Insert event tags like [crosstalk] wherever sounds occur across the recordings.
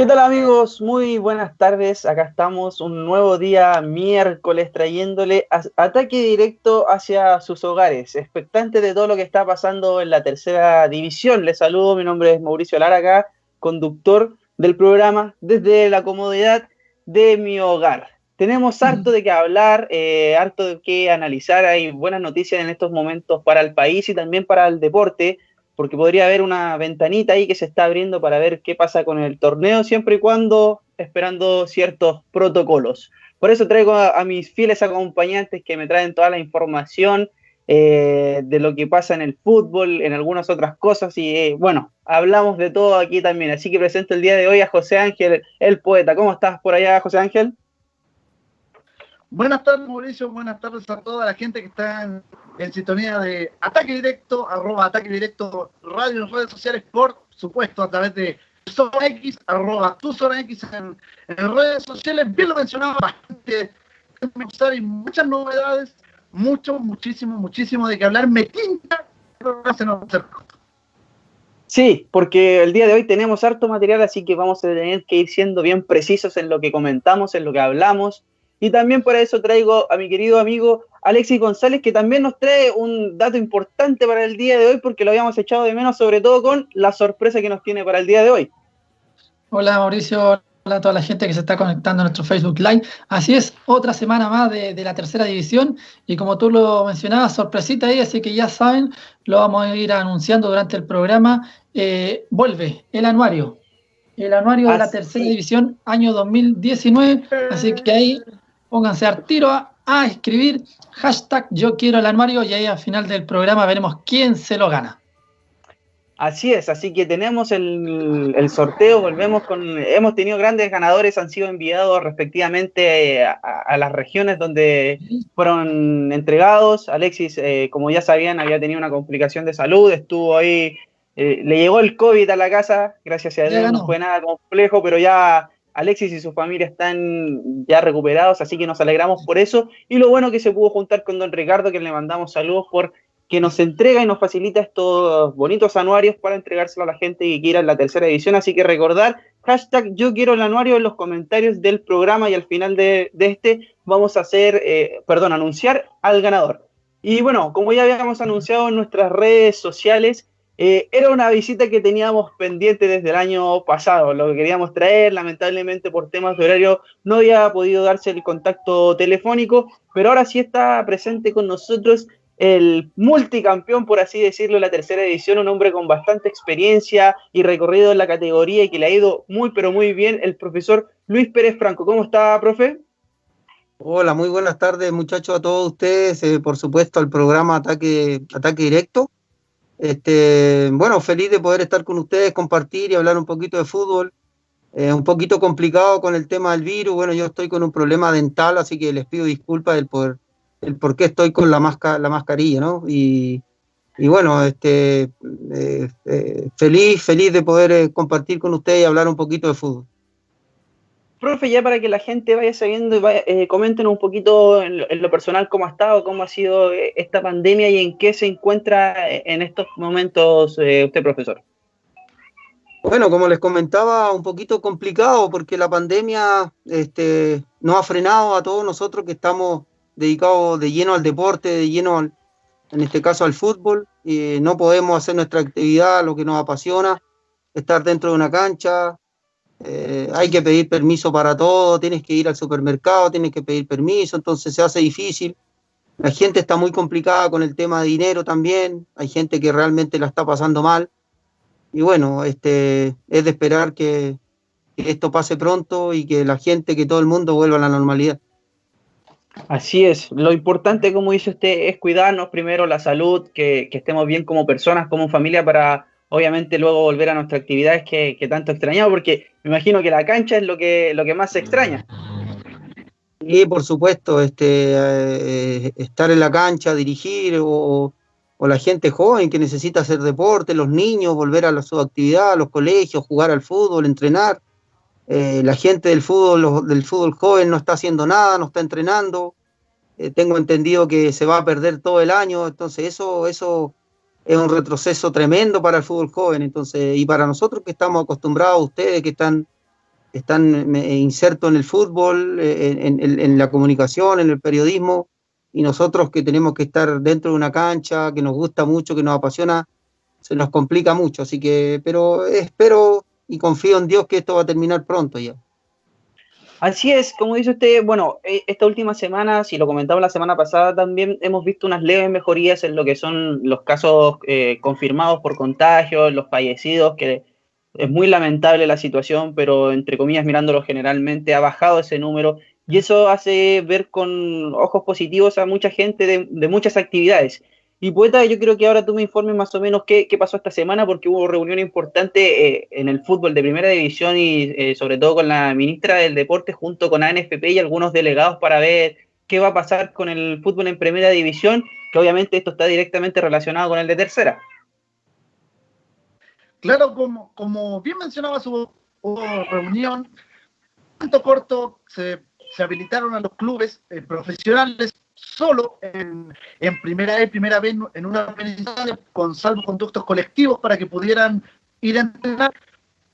¿Qué tal amigos? Muy buenas tardes. Acá estamos un nuevo día miércoles trayéndole ataque directo hacia sus hogares, expectante de todo lo que está pasando en la tercera división. Les saludo, mi nombre es Mauricio Lara conductor del programa desde la comodidad de mi hogar. Tenemos harto de qué hablar, eh, harto de qué analizar. Hay buenas noticias en estos momentos para el país y también para el deporte, porque podría haber una ventanita ahí que se está abriendo para ver qué pasa con el torneo, siempre y cuando esperando ciertos protocolos. Por eso traigo a, mis fieles acompañantes que me traen toda la información eh, de lo que pasa en el fútbol, en algunas otras cosas, y eh, bueno, hablamos de todo aquí también. Así que presento el día de hoy a José Ángel, el poeta. ¿Cómo estás por allá, José Ángel? Buenas tardes, Mauricio. Buenas tardes a toda la gente que está en, sintonía de Ataque Directo, arroba Ataque Directo Radio en redes sociales, por supuesto, a través de Zona X, arroba tu Zona en, redes sociales. Bien lo mencionaba, bastante y muchas novedades, mucho, muchísimo, muchísimo de que hablar. Me tinta, pero no se nos Sí, porque el día de hoy tenemos harto material, así que vamos a tener que ir siendo bien precisos en lo que comentamos, en lo que hablamos y también por eso traigo a mi querido amigo Alexis González, que también nos trae un dato importante para el día de hoy, porque lo habíamos echado de menos, sobre todo con la sorpresa que nos tiene para el día de hoy. Hola Mauricio, hola a toda la gente que se está conectando a nuestro Facebook Live. Así es, otra semana más de, la tercera división y como tú lo mencionabas, sorpresita ahí, así que ya saben, lo vamos a ir anunciando durante el programa. Eh, vuelve el anuario, el anuario de la tercera división año 2019, así que ahí pónganse al tiro a, escribir hashtag yo quiero el armario y ahí al final del programa veremos quién se lo gana. Así es, así que tenemos el, sorteo, volvemos con, hemos tenido grandes ganadores, han sido enviados respectivamente a, las regiones donde fueron entregados. Alexis, eh, como ya sabían, había tenido una complicación de salud, estuvo ahí, eh, le llegó el COVID a la casa, gracias a Dios no fue nada complejo, pero ya Alexis y su familia están ya recuperados, así que nos alegramos por eso. Y lo bueno que se pudo juntar con don Ricardo, que le mandamos saludos por que nos entrega y nos facilita estos bonitos anuarios para entregárselo a la gente que quiera en la tercera edición. Así que recordar, hashtag yo quiero el anuario en los comentarios del programa y al final de, este vamos a hacer, eh, perdón, anunciar al ganador. Y bueno, como ya habíamos anunciado en nuestras redes sociales, eh, era una visita que teníamos pendiente desde el año pasado, lo que queríamos traer, lamentablemente por temas de horario no había podido darse el contacto telefónico, pero ahora sí está presente con nosotros el multicampeón, por así decirlo, de la tercera edición, un hombre con bastante experiencia y recorrido en la categoría y que le ha ido muy, pero muy bien, el profesor Luis Pérez Franco. ¿Cómo está, profe? Hola, muy buenas tardes, muchachos, a todos ustedes, eh, por supuesto, al programa Ataque, Ataque Directo. Este, bueno, feliz de poder estar con ustedes, compartir y hablar un poquito de fútbol. Eh, un poquito complicado con el tema del virus. Bueno, yo estoy con un problema dental, así que les pido disculpas del por, el por qué estoy con la, la mascarilla, ¿no? Y, bueno, este, eh, eh, feliz, feliz de poder compartir con ustedes y hablar un poquito de fútbol. Profe, ya para que la gente vaya sabiendo y vaya, eh, comenten un poquito en lo, personal cómo ha estado, cómo ha sido eh, esta pandemia y en qué se encuentra eh, en estos momentos usted, profesor. Bueno, como les comentaba, un poquito complicado porque la pandemia este, nos ha frenado a todos nosotros que estamos dedicados de lleno al deporte, de lleno, en este caso al fútbol. y no podemos hacer nuestra actividad, lo que nos apasiona, estar dentro de una cancha, eh, hay que pedir permiso para todo, tienes que ir al supermercado, tienes que pedir permiso, entonces se hace difícil. La gente está muy complicada con el tema de dinero también, hay gente que realmente la está pasando mal. Y bueno, este, es de esperar que, esto pase pronto y que la gente, que todo el mundo vuelva a la normalidad. Así es, lo importante, como dice usted, es cuidarnos primero la salud, que, que estemos bien como personas, como familia, para obviamente luego volver a nuestras actividades que, tanto extrañamos, porque me imagino que la cancha es lo que, lo que más se extraña. Y por supuesto, este, eh, estar en la cancha, dirigir, o, la gente joven que necesita hacer deporte, los niños, volver a la, su actividad, a los colegios, jugar al fútbol, entrenar. Eh, la gente del fútbol, del fútbol joven no está haciendo nada, no está entrenando. Eh, tengo entendido que se va a perder todo el año, entonces eso, eso es un retroceso tremendo para el fútbol joven, entonces, y para nosotros que estamos acostumbrados, ustedes que están están insertos en el fútbol, en, la comunicación, en el periodismo, y nosotros que tenemos que estar dentro de una cancha, que nos gusta mucho, que nos apasiona, se nos complica mucho. Así que, pero espero y confío en Dios que esto va a terminar pronto ya. Así es, como dice usted, bueno, e, esta última semana, si lo comentaba la semana pasada, también hemos visto unas leves mejorías en lo que son los casos eh, confirmados por contagios, los fallecidos, que es muy lamentable la situación, pero entre comillas, mirándolo generalmente, ha bajado ese número y eso hace ver con ojos positivos a mucha gente de, muchas actividades. Y poeta, yo creo que ahora tú me informes más o menos qué, pasó esta semana, porque hubo reunión importante eh, en el fútbol de primera división y eh, sobre todo con la ministra del Deporte junto con ANFP y algunos delegados para ver qué va a pasar con el fútbol en primera división, que obviamente esto está directamente relacionado con el de tercera. Claro, como, como bien mencionaba su reunión, tanto corto se, habilitaron a los clubes eh, profesionales solo en, primera vez, primera vez en una con salvoconductos colectivos para que pudieran ir a entrenar.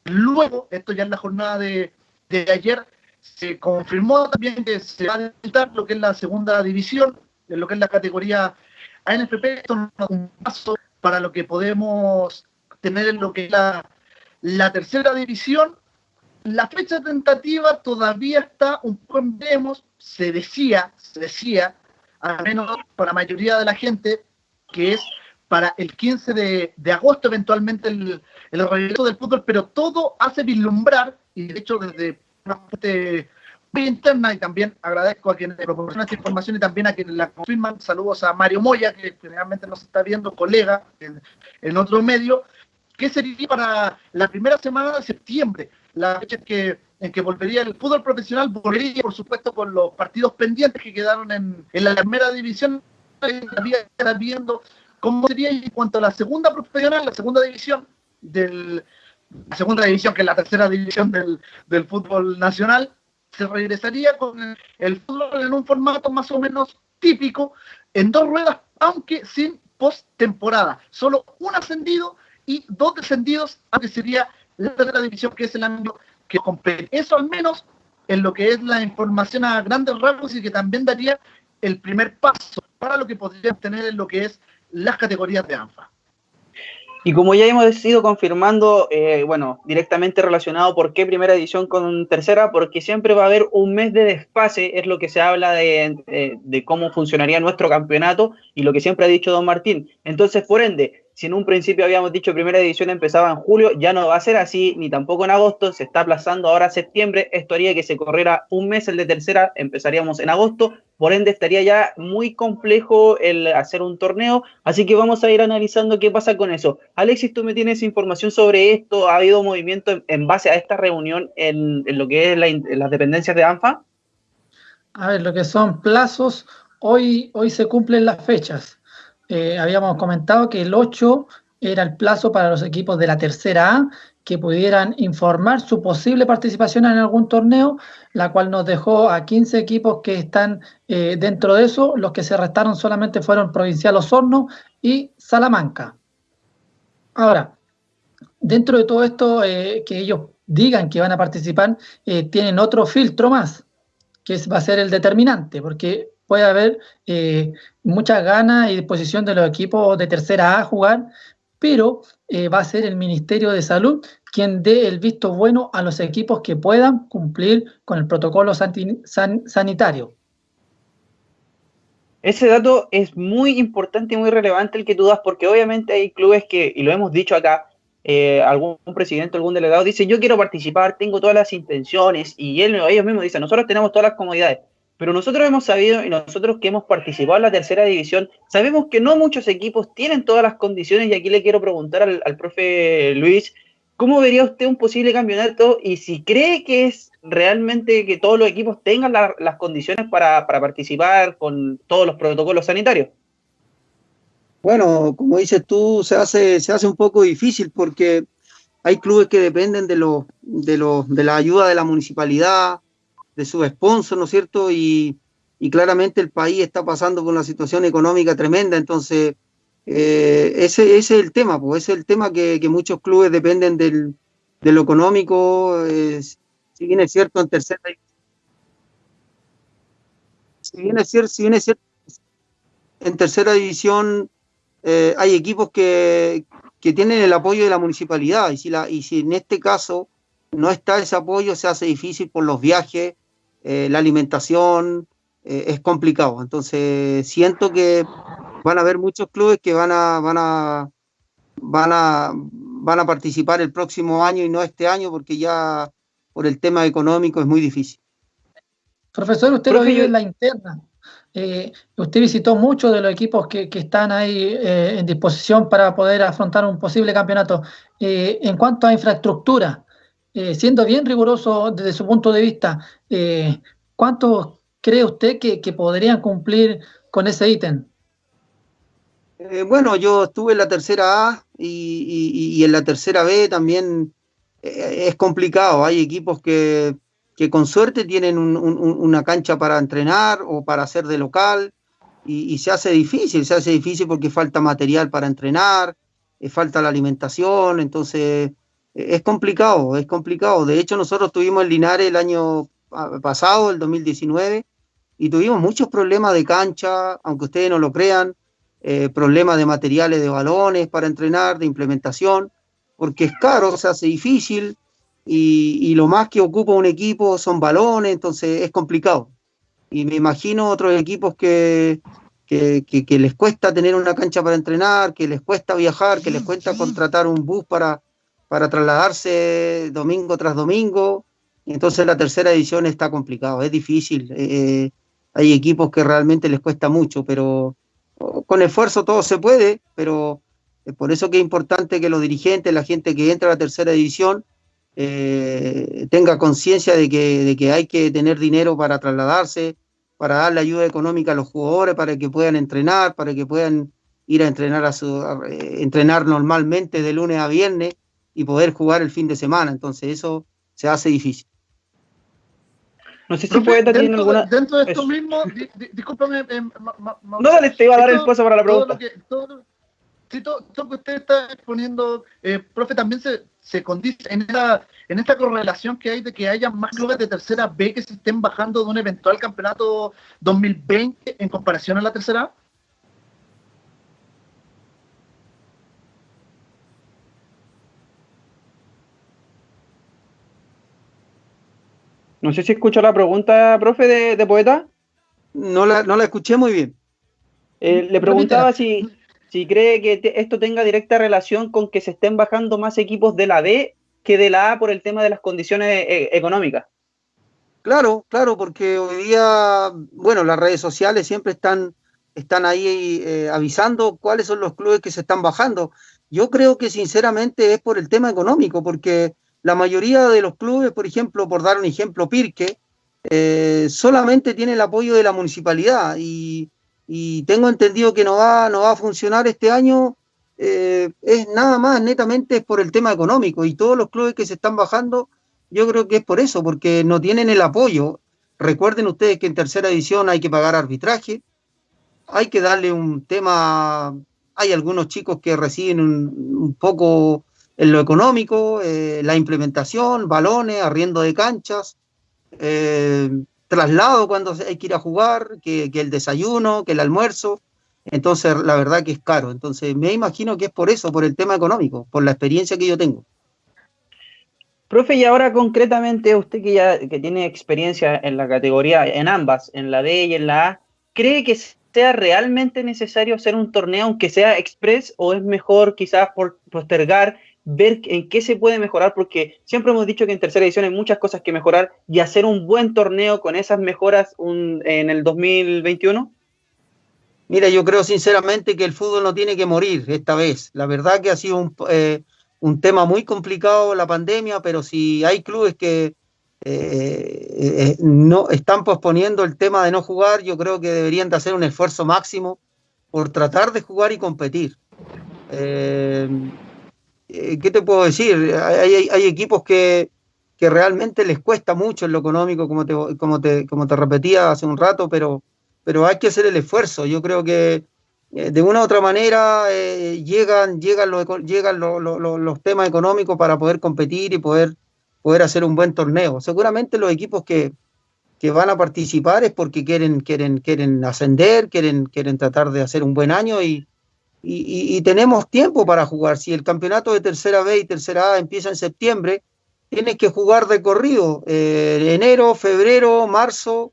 Luego, esto ya en la jornada de, ayer, se confirmó también que se va a habilitar lo que es la segunda división, en lo que es la categoría ANFP. Esto es un paso para lo que podemos tener en lo que es la, tercera división. La fecha tentativa todavía está un poco en vemos, se decía, se decía, al menos para la mayoría de la gente, que es para el 15 de, agosto eventualmente el, el, regreso del fútbol, pero todo hace vislumbrar, y de hecho desde una parte muy interna, y también agradezco a quienes proporcionan esta información y también a quienes la confirman, saludos a Mario Moya, que generalmente nos está viendo, colega en, en otro medio, ¿Qué sería para la primera semana de septiembre, la fecha que, en que volvería el fútbol profesional, volvería por supuesto con los partidos pendientes que quedaron en, la primera división, había viendo cómo sería en cuanto a la segunda profesional, la segunda división del segunda división, que es la tercera división del, del fútbol nacional, se regresaría con el fútbol en un formato más o menos típico, en dos ruedas, aunque sin post-temporada. Solo un ascendido y dos descendidos, aunque sería la tercera división, que es el año que compete. Eso al menos en lo que es la información a grandes rasgos y que también daría el primer paso para lo que podrían tener en lo que es las categorías de ANFA. Y como ya hemos ido confirmando, eh, bueno, directamente relacionado por qué primera edición con tercera, porque siempre va a haber un mes de desfase, es lo que se habla de, de cómo funcionaría nuestro campeonato y lo que siempre ha dicho don Martín. Entonces, por ende, si en un principio habíamos dicho primera edición empezaba en julio, ya no va a ser así, ni tampoco en agosto, se está aplazando ahora a septiembre, esto haría que se corriera un mes el de tercera, empezaríamos en agosto, por ende estaría ya muy complejo el hacer un torneo, así que vamos a ir analizando qué pasa con eso. Alexis, tú me tienes información sobre esto, ¿ha habido movimiento en, base a esta reunión en, lo que es las dependencias de ANFA? A ver, lo que son plazos, hoy, hoy se cumplen las fechas. Eh, habíamos comentado que el 8 era el plazo para los equipos de la tercera A que pudieran informar su posible participación en algún torneo, la cual nos dejó a 15 equipos que están eh, dentro de eso. Los que se restaron solamente fueron Provincial Osorno y Salamanca. Ahora, dentro de todo esto eh, que ellos digan que van a participar, tienen otro filtro más, que va a ser el determinante, porque puede haber eh, muchas ganas y disposición de los equipos de tercera A a jugar, pero eh, va a ser el Ministerio de Salud quien dé el visto bueno a los equipos que puedan cumplir con el protocolo sanitario. Ese dato es muy importante y muy relevante el que tú das, porque obviamente hay clubes que, y lo hemos dicho acá, eh, algún presidente, algún delegado dice, yo quiero participar, tengo todas las intenciones, y ellos mismos dicen, nosotros tenemos todas las comodidades, pero nosotros hemos sabido y nosotros que hemos participado en la tercera división, sabemos que no muchos equipos tienen todas las condiciones y aquí le quiero preguntar al, profe Luis, ¿cómo vería usted un posible campeonato y si cree que es realmente que todos los equipos tengan las condiciones para, participar con todos los protocolos sanitarios? Bueno, como dices tú, se hace, se hace un poco difícil porque hay clubes que dependen de, lo, de, lo, de la ayuda de la municipalidad, de su sponsor, ¿no es cierto? Y, claramente el país está pasando por una situación económica tremenda, entonces eh, ese, es el tema, pues ese es el tema que, muchos clubes dependen del, de lo económico, si bien es cierto en tercera si bien es cierto, si bien es cierto en tercera división eh, hay equipos que, que, tienen el apoyo de la municipalidad y si, la, y si en este caso no está ese apoyo se hace difícil por los viajes, eh, la alimentación, eh, es complicado. Entonces siento que van a haber muchos clubes que van a, van a, van a, van a participar el próximo año y no este año porque ya por el tema económico es muy difícil. Profesor, usted lo vive en la interna. Eh, usted visitó muchos de los equipos que, están ahí eh, en disposición para poder afrontar un posible campeonato. Eh, en cuanto a infraestructura, siendo bien riguroso desde su punto de vista, ¿cuántos cree usted que, podrían cumplir con ese ítem? bueno, yo estuve en la tercera A y en la tercera B también es complicado. Hay equipos que que con suerte tienen una cancha para entrenar o para hacer de local y, se hace difícil, se hace difícil porque falta material para entrenar, eh, falta la alimentación, entonces eh, es complicado, es complicado. De hecho, nosotros tuvimos en Linares el año pasado, el 2019, y tuvimos muchos problemas de cancha, aunque ustedes no lo crean, eh, problemas de materiales de balones para entrenar, de implementación, porque es caro, se hace difícil, y, lo más que ocupa un equipo son balones, entonces es complicado. Y me imagino otros equipos que, que, les cuesta tener una cancha para entrenar, que les cuesta viajar, que les cuesta contratar un bus para, para trasladarse domingo tras domingo. Entonces la tercera edición está complicado, es difícil. Eh, eh, hay equipos que realmente les cuesta mucho, pero con esfuerzo todo se puede, pero es por eso que es importante que los dirigentes, la gente que entra a la tercera división, eh, tenga conciencia de que, hay que tener dinero para trasladarse, para darle ayuda económica a los jugadores, para que puedan entrenar, para que puedan ir a entrenar, a eh, entrenar normalmente de lunes a viernes y poder jugar el fin de semana. Entonces eso se hace difícil. No sé si puede dentro, alguna... dentro de esto mismo, discúlpame. Eh, no, dale, te iba a dar el espacio para la pregunta. Todo sí, todo, lo que usted está exponiendo, eh, profe, también se, se condice en esta, en esta correlación que hay de que haya más clubes de tercera B que se estén bajando de un eventual campeonato 2020 en comparación a la tercera A? No sé si escuchó la pregunta, profe, de, Poeta. No la, no la escuché muy bien. Eh, le preguntaba si, si cree que esto tenga directa relación con que se estén bajando más equipos de la B que de la A por el tema de las condiciones eh, económicas. Claro, claro, porque hoy día, bueno, las redes sociales siempre están, están ahí eh, avisando cuáles son los clubes que se están bajando. Yo creo que sinceramente es por el tema económico, porque la mayoría de los clubes, por ejemplo, por dar un ejemplo, Pirque, eh, solamente tiene el apoyo de la municipalidad y, tengo entendido que no va, no va a funcionar este año, eh, es nada más netamente por el tema económico y todos los clubes que se están bajando, yo creo que es por eso, porque no tienen el apoyo. Recuerden ustedes que en tercera edición hay que pagar arbitraje, hay que darle un tema, hay algunos chicos que reciben un, poco en lo económico, eh, la implementación, balones, arriendo de canchas. Eh, traslado cuando hay que ir a jugar, que, el desayuno, que el almuerzo. Entonces, la verdad que es caro. Entonces, me imagino que es por eso, por el tema económico, por la experiencia que yo tengo. Profe, y ahora concretamente, usted que ya que tiene experiencia en la categoría, en ambas, en la D y en la A, ¿cree que sea realmente necesario hacer un torneo, aunque sea express, o es mejor quizás por postergar ver en qué se puede mejorar, porque siempre hemos dicho que en tercera edición hay muchas cosas que mejorar y hacer un buen torneo con esas mejoras en el 2021? Mira, yo creo sinceramente que el fútbol no tiene que morir esta vez. La verdad que ha sido un, eh, tema muy complicado la pandemia, pero si hay clubes que eh, eh, no están posponiendo el tema de no jugar, yo creo que deberían de hacer un esfuerzo máximo por tratar de jugar y competir. ¿Qué te puedo decir? Hay, equipos que, realmente les cuesta mucho en lo económico, como te, como te, como te repetía hace un rato, pero, pero hay que hacer el esfuerzo. Yo creo que eh, de una u otra manera eh, llegan, llegan, llegan los temas económicos para poder competir y poder, poder hacer un buen torneo. Seguramente los equipos que, que van a participar es porque quieren, quieren, quieren ascender, quieren, quieren tratar de hacer un buen año y, y, tenemos tiempo para jugar. Si el campeonato de tercera B y tercera A empieza en septiembre, tienes que jugar de corrido, eh, enero, febrero, marzo,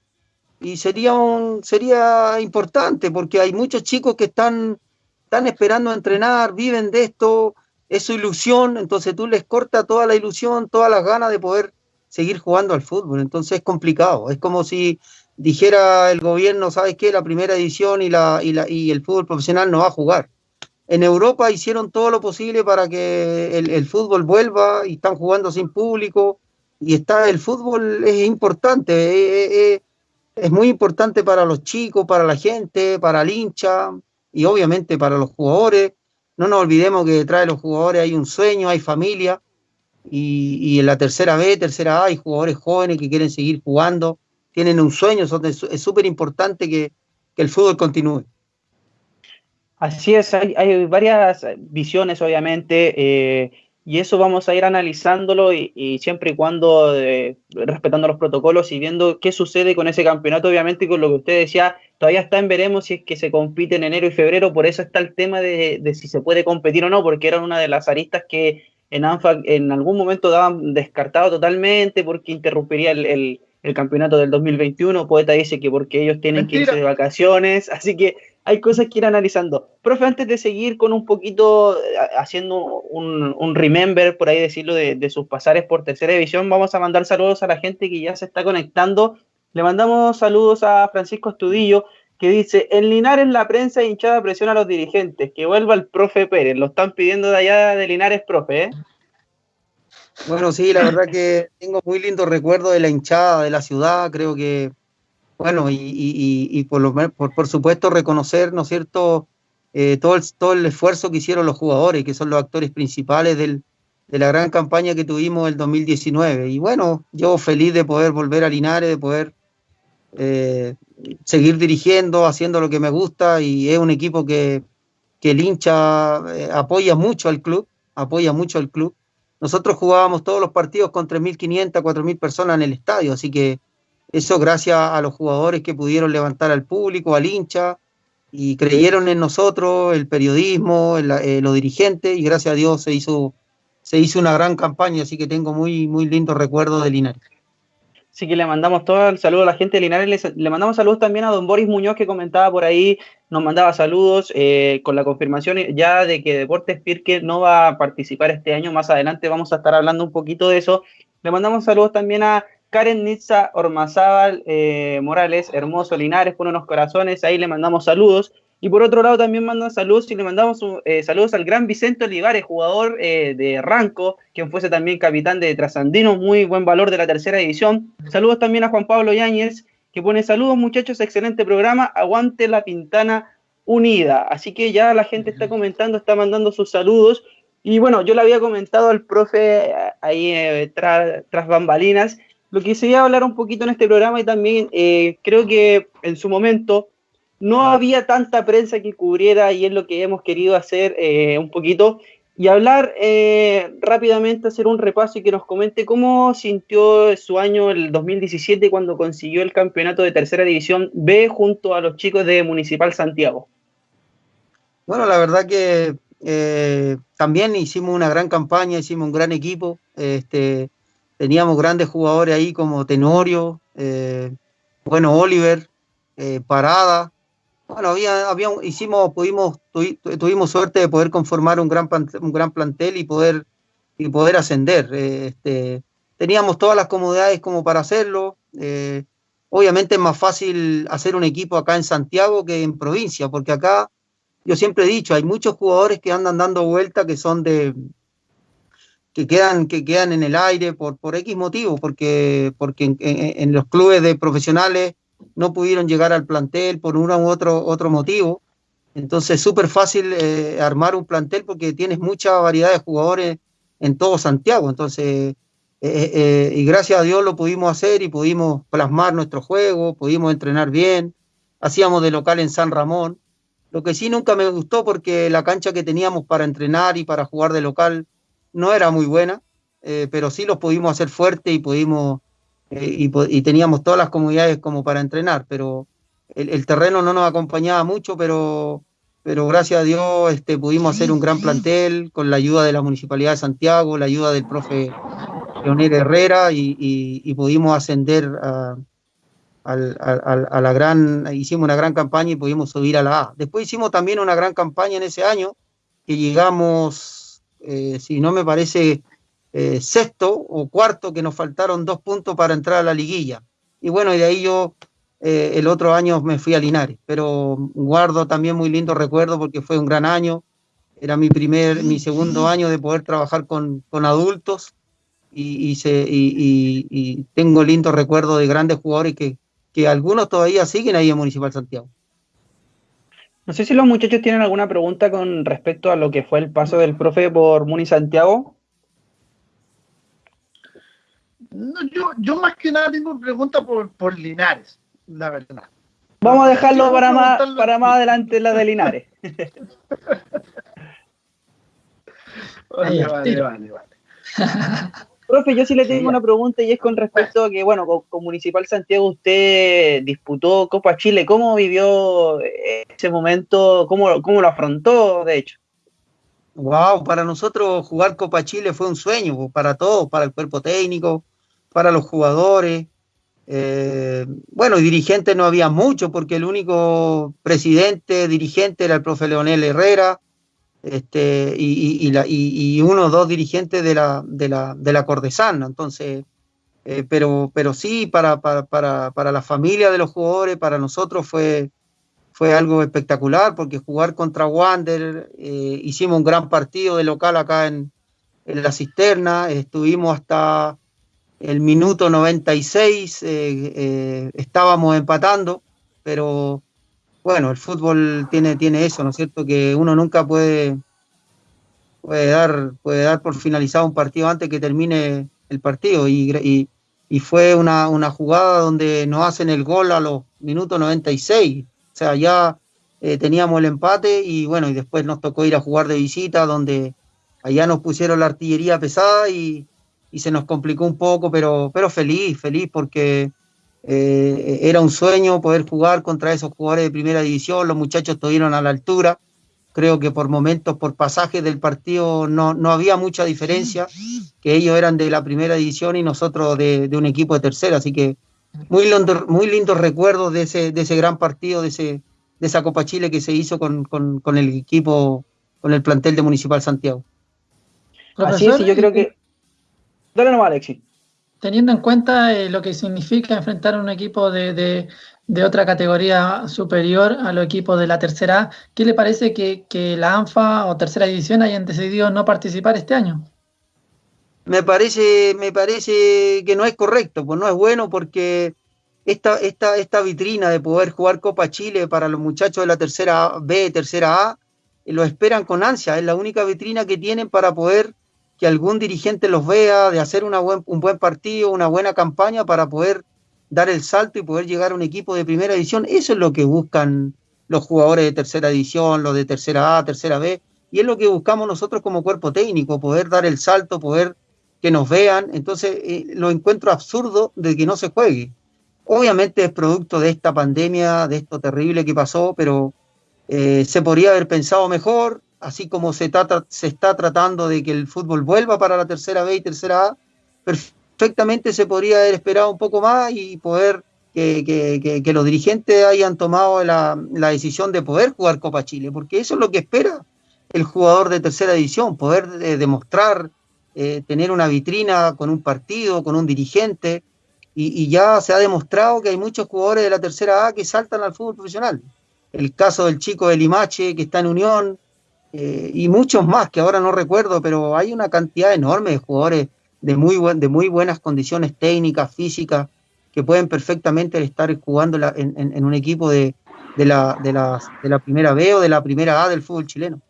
y sería, un, sería importante porque hay muchos chicos que están, están esperando entrenar, viven de esto, es su ilusión, entonces tú les cortas toda la ilusión, todas las ganas de poder seguir jugando al fútbol. Entonces es complicado. Es como si dijera el gobierno, ¿sabes qué? La primera edición y, la, y, la, y el fútbol profesional no va a jugar. En Europa hicieron todo lo posible para que el, fútbol vuelva y están jugando sin público. Y está el fútbol es importante, es, es muy importante para los chicos, para la gente, para el hincha y obviamente para los jugadores. No nos olvidemos que detrás de los jugadores hay un sueño, hay familia y, en la tercera B, tercera A hay jugadores jóvenes que quieren seguir jugando, tienen un sueño, es súper importante que, el fútbol continúe. Así es, hay, varias visiones obviamente eh, y eso vamos a ir analizándolo y, siempre y cuando eh, respetando los protocolos y viendo qué sucede con ese campeonato, obviamente con lo que usted decía, todavía está en veremos si es que se compite en enero y febrero, por eso está el tema de, de si se puede competir o no, porque era una de las aristas que en ANFA en algún momento daban descartado totalmente porque interrumpiría el, campeonato del 2021. Poeta dice que porque ellos tienen que irse de vacaciones, así que hay cosas que ir analizando. Profe, antes de seguir con un poquito, eh, haciendo un, remember, por ahí decirlo, de, sus pasares por tercera división, vamos a mandar saludos a la gente que ya se está conectando. Le mandamos saludos a Francisco Estudillo, que dice, en Linares la prensa hinchada presiona a los dirigentes, que vuelva el profe Pérez, lo están pidiendo de allá de Linares, profe, ¿eh? Bueno, sí, la verdad que tengo muy lindo recuerdo de la hinchada de la ciudad, creo que, bueno, y, por, lo, por, por, supuesto reconocer, ¿no es cierto?, eh, todo, el, todo el esfuerzo que hicieron los jugadores, que son los actores principales del, de la gran campaña que tuvimos el 2019. Y bueno, yo feliz de poder volver a Linares, de poder eh, seguir dirigiendo, haciendo lo que me gusta y es un equipo que, el hincha eh, apoya mucho al club, apoya mucho al club. Nosotros jugábamos todos los partidos con 3.500, 4.000 personas en el estadio, así que eso gracias a los jugadores que pudieron levantar al público, al hincha, y creyeron en nosotros, el periodismo, eh, los dirigentes, y gracias a Dios se hizo, se hizo una gran campaña, así que tengo muy, muy lindos recuerdos de Linares. Así que le mandamos todo el saludo a la gente de Linares. Le, mandamos saludos también a don Boris Muñoz que comentaba por ahí, nos mandaba saludos eh, con la confirmación ya de que Deportes Pirque no va a participar este año. Más adelante vamos a estar hablando un poquito de eso. Le mandamos saludos también a Karen Nitza Ormazábal eh, Morales, hermoso Linares, con unos corazones. Ahí le mandamos saludos. Y por otro lado también mandan saludos y le mandamos eh, saludos al gran Vicente Olivares, jugador eh, de Ranco, quien fuese también capitán de Trasandino, muy buen valor de la tercera división. Saludos también a Juan Pablo Yáñez, que pone saludos muchachos, excelente programa, aguante la Pintana Unida. Así que ya la gente está comentando, está mandando sus saludos. Y bueno, yo le había comentado al profe eh, ahí tras bambalinas, lo que se iba a hablar un poquito en este programa y también creo que en su momento no había tanta prensa que cubriera y es lo que hemos querido hacer eh, un poquito y hablar eh, rápidamente, hacer un repaso y que nos comente cómo sintió su año el 2017 cuando consiguió el campeonato de tercera división B junto a los chicos de Municipal Santiago. Bueno, la verdad que eh, también hicimos una gran campaña, hicimos un gran equipo, este, teníamos grandes jugadores ahí como Tenorio, bueno, Oliver, Parada, bueno, hicimos, pudimos, tuvimos suerte de poder conformar un gran, un gran plantel y poder, y poder ascender. Eh, este, teníamos todas las comodidades como para hacerlo. Eh, obviamente es más fácil hacer un equipo acá en Santiago que en provincia, porque acá, yo siempre he dicho, hay muchos jugadores que andan dando vuelta que son de, que quedan, que quedan en el aire por, por X motivo, porque, porque en, los clubes de profesionales no pudieron llegar al plantel por uno u otro, otro motivo. Entonces es súper fácil eh, armar un plantel porque tienes mucha variedad de jugadores en todo Santiago. Entonces, eh, eh, y gracias a Dios lo pudimos hacer y pudimos plasmar nuestro juego, pudimos entrenar bien. Hacíamos de local en San Ramón. Lo que sí nunca me gustó porque la cancha que teníamos para entrenar y para jugar de local no era muy buena. eh, pero sí los pudimos hacer fuertes y pudimos y, y, teníamos todas las comunidades como para entrenar, pero el, terreno no nos acompañaba mucho, pero, pero gracias a Dios este, pudimos hacer un gran plantel con la ayuda de la Municipalidad de Santiago, la ayuda del profe Leonel Herrera y, pudimos ascender a, la gran, hicimos una gran campaña y pudimos subir a la A. Después hicimos también una gran campaña en ese año, que llegamos, eh, si no me parece, eh, sexto o cuarto, que nos faltaron dos puntos para entrar a la liguilla. Y bueno, y de ahí yo eh, el otro año me fui a Linares, pero guardo también muy lindo recuerdo porque fue un gran año. Era mi primer, mi segundo año de poder trabajar con, adultos y, se, y, tengo lindos recuerdos de grandes jugadores que, que algunos todavía siguen ahí en Municipal Santiago. No sé si los muchachos tienen alguna pregunta con respecto a lo que fue el paso del profe por Muni Santiago. No, yo, yo más que nada tengo pregunta por, por Linares la verdad. Vamos a dejarlo para más, para más adelante la de Linares. [laughs] vale, vale, vale, Profe, yo sí le tengo una pregunta y es con respecto a que, bueno, con, Municipal Santiago usted disputó Copa Chile. ¿Cómo vivió ese momento? ¿Cómo, cómo lo afrontó, de hecho? Wow, para nosotros jugar Copa Chile fue un sueño, para todos, para el cuerpo técnico, para los jugadores, eh, bueno, dirigentes no había mucho porque el único presidente, dirigente era el profe Leonel Herrera este, y, y, uno o dos dirigentes de la, de la, de la Cordesana. Entonces, eh, pero, pero sí, para, para, para, para, la familia de los jugadores, para nosotros fue, fue algo espectacular porque jugar contra Wander, eh, hicimos un gran partido de local acá en, en la cisterna, estuvimos hasta el minuto 96 eh, eh, estábamos empatando, pero bueno, el fútbol tiene, tiene eso, ¿no es cierto? Que uno nunca puede, puede, dar, puede dar por finalizado un partido antes que termine el partido. Y, fue una, jugada donde nos hacen el gol a los minutos 96. O sea, ya eh, teníamos el empate y bueno, y después nos tocó ir a jugar de visita, donde allá nos pusieron la artillería pesada y, y se nos complicó un poco, pero, pero feliz, feliz porque eh, era un sueño poder jugar contra esos jugadores de primera división, los muchachos estuvieron a la altura, creo que por momentos, por pasajes del partido no, no había mucha diferencia, que ellos eran de la primera división y nosotros de, un equipo de tercera, así que muy, lindo, muy lindos recuerdos de ese, de ese gran partido, de, ese, de esa Copa Chile que se hizo con, con el equipo, con el plantel de Municipal Santiago. Así es, y yo creo que Dale nomás, Alexi. Teniendo en cuenta eh, lo que significa enfrentar a un equipo de, otra categoría superior a los equipos de la tercera A, ¿qué le parece que, la ANFA o tercera división hayan decidido no participar este año? Me parece, me parece que no es correcto, pues no es bueno porque esta, esta, esta vitrina de poder jugar Copa Chile para los muchachos de la tercera B, tercera A, lo esperan con ansia, es la única vitrina que tienen para poder que algún dirigente los vea, de hacer un buen partido, una buena campaña para poder dar el salto y poder llegar a un equipo de primera división. Eso es lo que buscan los jugadores de tercera división, los de tercera A, tercera B, y es lo que buscamos nosotros como cuerpo técnico, poder dar el salto, poder que nos vean. Entonces, eh, lo encuentro absurdo de que no se juegue. Obviamente es producto de esta pandemia, de esto terrible que pasó, pero eh, se podría haber pensado mejor, así como se, se está tratando de que el fútbol vuelva para la tercera B y tercera A, perfectamente se podría haber esperado un poco más y poder que, los dirigentes hayan tomado la, decisión de poder jugar Copa Chile, porque eso es lo que espera el jugador de tercera división, poder eh, demostrar, eh, tener una vitrina con un partido, con un dirigente, y, y, ya se ha demostrado que hay muchos jugadores de la tercera A que saltan al fútbol profesional. El caso del chico de Limache, que está en Unión, eh, y muchos más que ahora no recuerdo, pero hay una cantidad enorme de jugadores de muy, de muy buenas condiciones técnicas, físicas, que pueden perfectamente estar jugando en, un equipo de, la, de, la, primera B o de la primera A del fútbol chileno.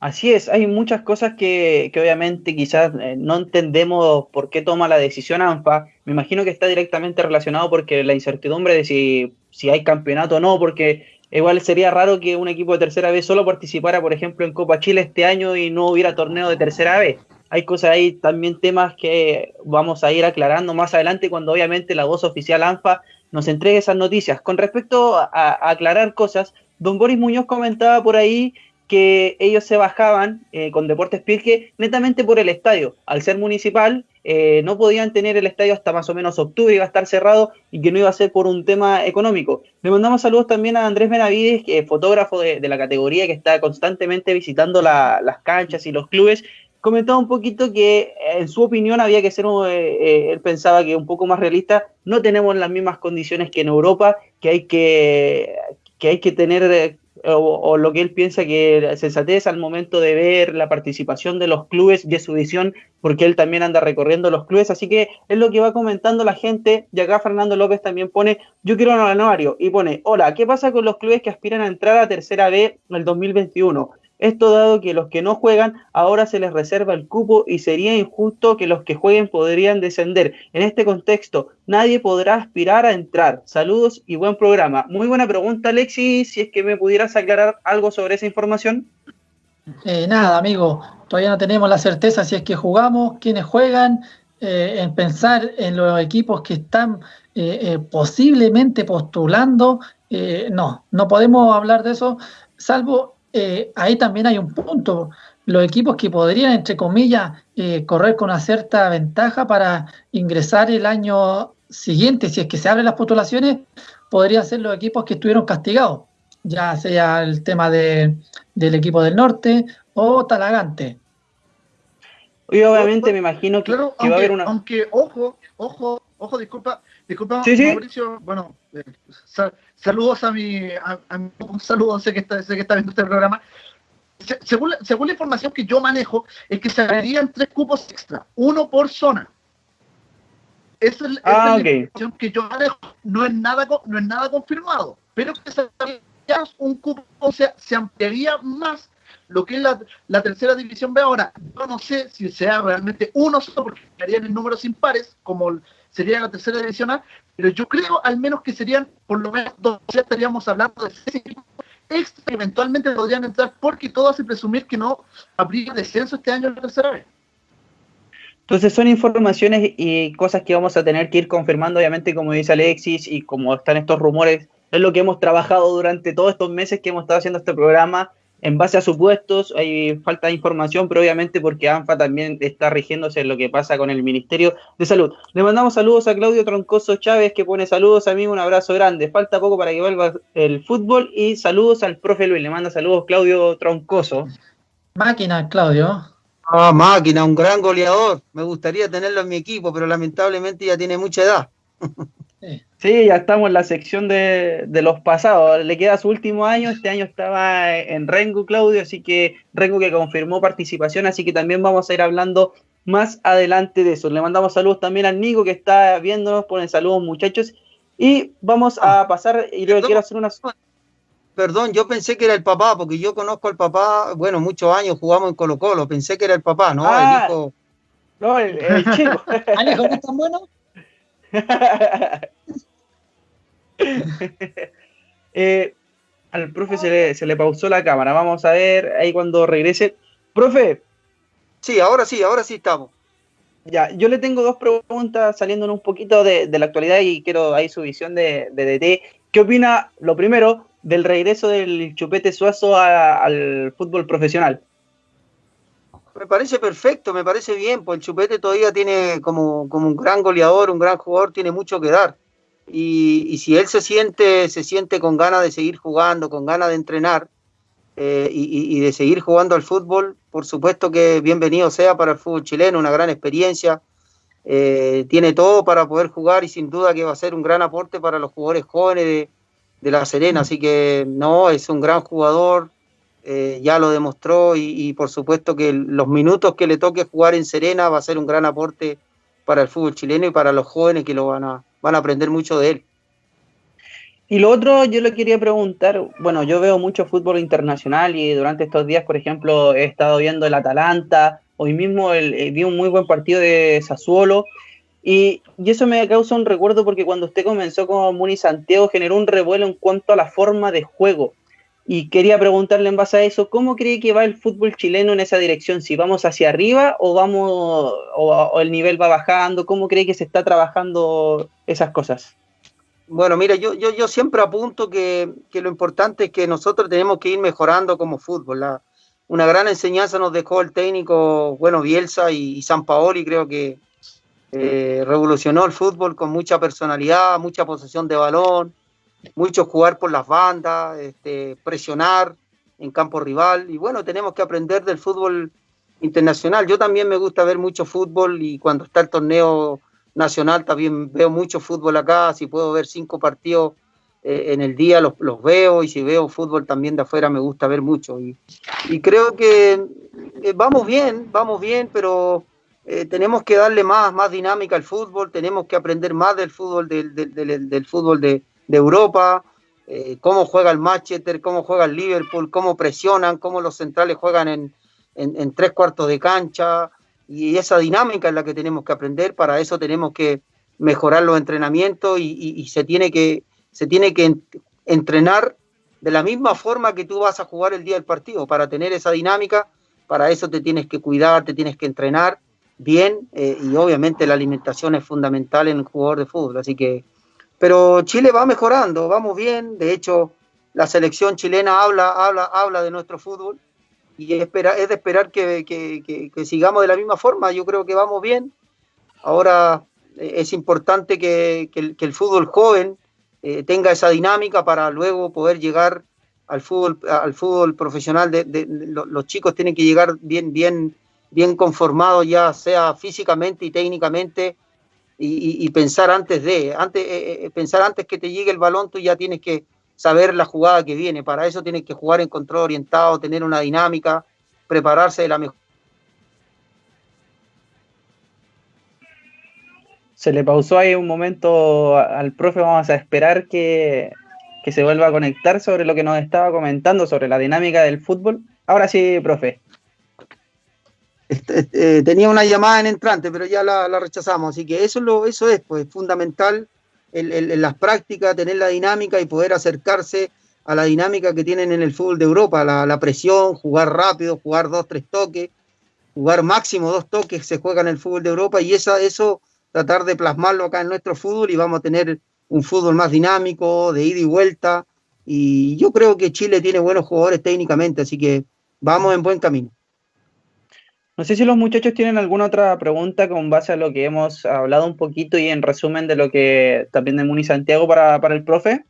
Así es, hay muchas cosas que, obviamente quizás eh, no entendemos por qué toma la decisión ANFA. Me imagino que está directamente relacionado porque la incertidumbre de si, si hay campeonato o no, porque Igual sería raro que un equipo de tercera vez solo participara, por ejemplo, en Copa Chile este año y no hubiera torneo de tercera vez. hay cosas ahí, también temas que vamos a ir aclarando más adelante cuando obviamente la voz oficial ANFA nos entregue esas noticias. Con respecto a, aclarar cosas, don Boris Muñoz comentaba por ahí que ellos se bajaban eh, con Deportes Pirque netamente por el estadio. Al ser municipal, eh, no podían tener el estadio hasta más o menos octubre, iba a estar cerrado y que no iba a ser por un tema económico. Le mandamos saludos también a Andrés Benavides, fotógrafo de, la categoría que está constantemente visitando las canchas y los clubes comentaba un poquito que en su opinión había que ser, eh, eh, él pensaba que un poco más realista, no tenemos las mismas condiciones que en Europa, que hay que, que, hay que tener, o, lo que él piensa que sensatez al momento de ver la participación de los clubes y su visión, porque él también anda recorriendo los clubes, así que es lo que va comentando la gente, y acá Fernando López también pone, yo quiero un anuario, y pone, hola, ¿qué pasa con los clubes que aspiran a entrar a tercera B en el 2021? Esto dado que los que no juegan ahora se les reserva el cupo y sería injusto que los que jueguen podrían descender. En este contexto, nadie podrá aspirar a entrar. Saludos y buen programa. Muy buena pregunta, Alexis. Si es que me pudieras aclarar algo sobre esa información. Eh, nada, amigo. Todavía no tenemos la certeza si es que jugamos, quiénes juegan, eh, en pensar en los equipos que están eh, posiblemente postulando. no, no podemos hablar de eso, salvo eh, ahí también hay un punto. Los equipos que podrían, entre comillas, eh, correr con una cierta ventaja para ingresar el año siguiente, si es que se abren las postulaciones, podrían ser los equipos que estuvieron castigados, ya sea el tema de, del equipo del norte o Talagante. Y obviamente me imagino que, va a haber una... Aunque, ojo, ojo, ojo, disculpa, disculpa, Mauricio, bueno, saludos a mi, un saludo, sé que está, sé que está viendo este programa. según, según la información que yo manejo, es que se abrirían tres cupos extra, uno por zona. Esa es, ah, la información que yo manejo. No es nada, no es nada confirmado, pero que se un cupo, o sea, se ampliaría más lo que es la, tercera división B ahora. Yo no sé si sea realmente uno solo, porque estarían en números impares, como sería la tercera división pero yo creo al menos que serían por lo menos dos, ya estaríamos hablando de seis equipos extra que eventualmente podrían entrar, porque todo hace presumir que no habría descenso este año en la tercera vez. Entonces son informaciones y cosas que vamos a tener que ir confirmando, obviamente, como dice Alexis, y como están estos rumores, es lo que hemos trabajado durante todos estos meses que hemos estado haciendo este programa, en base a supuestos, hay falta de información, pero obviamente porque ANFA también está rigiéndose en lo que pasa con el Ministerio de Salud. Le mandamos saludos a Claudio Troncoso Chávez, que pone saludos a mí, un abrazo grande. Falta poco para que vuelva el fútbol y saludos al profe Luis. Le manda saludos Claudio Troncoso. Máquina, Claudio. Ah, máquina, un gran goleador. Me gustaría tenerlo en mi equipo, pero lamentablemente ya tiene mucha edad. [laughs] Sí, ya estamos en la sección de, los pasados. Le queda su último año. Este año estaba en Rengo, Claudio, así que Rengo que confirmó participación, así que también vamos a ir hablando más adelante de eso. Le mandamos saludos también al Nico que está viéndonos. Ponen saludos, muchachos. Y vamos a pasar, y luego quiero hacer una. Perdón, yo pensé que era el papá, porque yo conozco al papá, bueno, muchos años jugamos en Colo Colo, pensé que era el papá, ¿no? el ah, hijo. No, el, chico. [laughs] ¿Alejo no es tan bueno? [laughs] [laughs] Eh, al profe se le, pausó la cámara. Vamos a ver ahí cuando regrese. Profe. Sí, ahora sí, ahora sí estamos. Ya, yo le tengo dos preguntas saliendo un poquito de, la actualidad y quiero ahí su visión de, DT. ¿Qué opina, lo primero, del regreso del Chupete Suazo al fútbol profesional? Me parece perfecto, me parece bien, pues el Chupete todavía tiene como, como un gran goleador, un gran jugador, tiene mucho que dar. Y, si él se siente, se siente con ganas de seguir jugando, con ganas de entrenar eh, y, de seguir jugando al fútbol, por supuesto que bienvenido sea para el fútbol chileno, una gran experiencia. Eh, tiene todo para poder jugar y sin duda que va a ser un gran aporte para los jugadores jóvenes de, La Serena. Así que no, es un gran jugador, eh, ya lo demostró y, y, por supuesto que los minutos que le toque jugar en Serena va a ser un gran aporte para el fútbol chileno y para los jóvenes que lo van a, van a aprender mucho de él. Y lo otro, yo le quería preguntar, bueno, yo veo mucho fútbol internacional y durante estos días, por ejemplo, he estado viendo el Atalanta, hoy mismo el, eh, vi un muy buen partido de Sassuolo, y, y, eso me causa un recuerdo porque cuando usted comenzó con Muni Santiago generó un revuelo en cuanto a la forma de juego. Y quería preguntarle en base a eso, ¿cómo cree que va el fútbol chileno en esa dirección? ¿Si vamos hacia arriba o vamos o, el nivel va bajando? ¿Cómo cree que se está trabajando esas cosas? Bueno, mira, yo, yo, yo siempre apunto que, lo importante es que nosotros tenemos que ir mejorando como fútbol. una gran enseñanza nos dejó el técnico, bueno, Bielsa y, San Paoli, creo que eh, revolucionó el fútbol con mucha personalidad, mucha posesión de balón, mucho jugar por las bandas, este, presionar en campo rival. Y bueno, tenemos que aprender del fútbol internacional. Yo también me gusta ver mucho fútbol y cuando está el torneo nacional también veo mucho fútbol acá. Si puedo ver cinco partidos eh, en el día, los, veo. Y si veo fútbol también de afuera, me gusta ver mucho. Y, creo que eh, vamos bien, vamos bien, pero eh, tenemos que darle más, más dinámica al fútbol. Tenemos que aprender más del fútbol, del, del fútbol de de Europa, eh, cómo juega el Manchester, cómo juega el Liverpool, cómo presionan, cómo los centrales juegan en, tres cuartos de cancha, y esa dinámica es la que tenemos que aprender, para eso tenemos que mejorar los entrenamientos y, se, tiene que, se tiene que entrenar de la misma forma que tú vas a jugar el día del partido, para tener esa dinámica, para eso te tienes que cuidar, te tienes que entrenar bien, eh, y obviamente la alimentación es fundamental en el jugador de fútbol, así que pero Chile va mejorando, vamos bien. De hecho, la selección chilena habla, habla, habla de nuestro fútbol y es, de esperar que, sigamos de la misma forma. Yo creo que vamos bien. Ahora eh, es importante que, el, fútbol joven eh, tenga esa dinámica para luego poder llegar al fútbol, al fútbol profesional. Los chicos tienen que llegar bien, bien, bien conformados, ya sea físicamente y técnicamente y, pensar antes de, antes, eh, eh, pensar antes que te llegue el balón, tú ya tienes que saber la jugada que viene. Para eso tienes que jugar en control orientado, tener una dinámica, prepararse de la mejor. Se le pausó ahí un momento al profe, vamos a esperar que, que se vuelva a conectar sobre lo que nos estaba comentando sobre la dinámica del fútbol. Ahora sí, profe. Este, este, tenía una llamada en entrante, pero ya la, rechazamos. Así que eso, lo, es pues, fundamental en, las prácticas, tener la dinámica y poder acercarse a la dinámica que tienen en el fútbol de Europa, la, presión, jugar rápido, jugar dos, tres toques, jugar máximo dos toques se juega en el fútbol de Europa y eso tratar de plasmarlo acá en nuestro fútbol y vamos a tener un fútbol más dinámico, de ida y vuelta. Y yo creo que Chile tiene buenos jugadores técnicamente, así que vamos en buen camino. No sé si los muchachos tienen alguna otra pregunta con base a lo que hemos hablado un poquito y en resumen de lo que también de Muni Santiago para, el profe.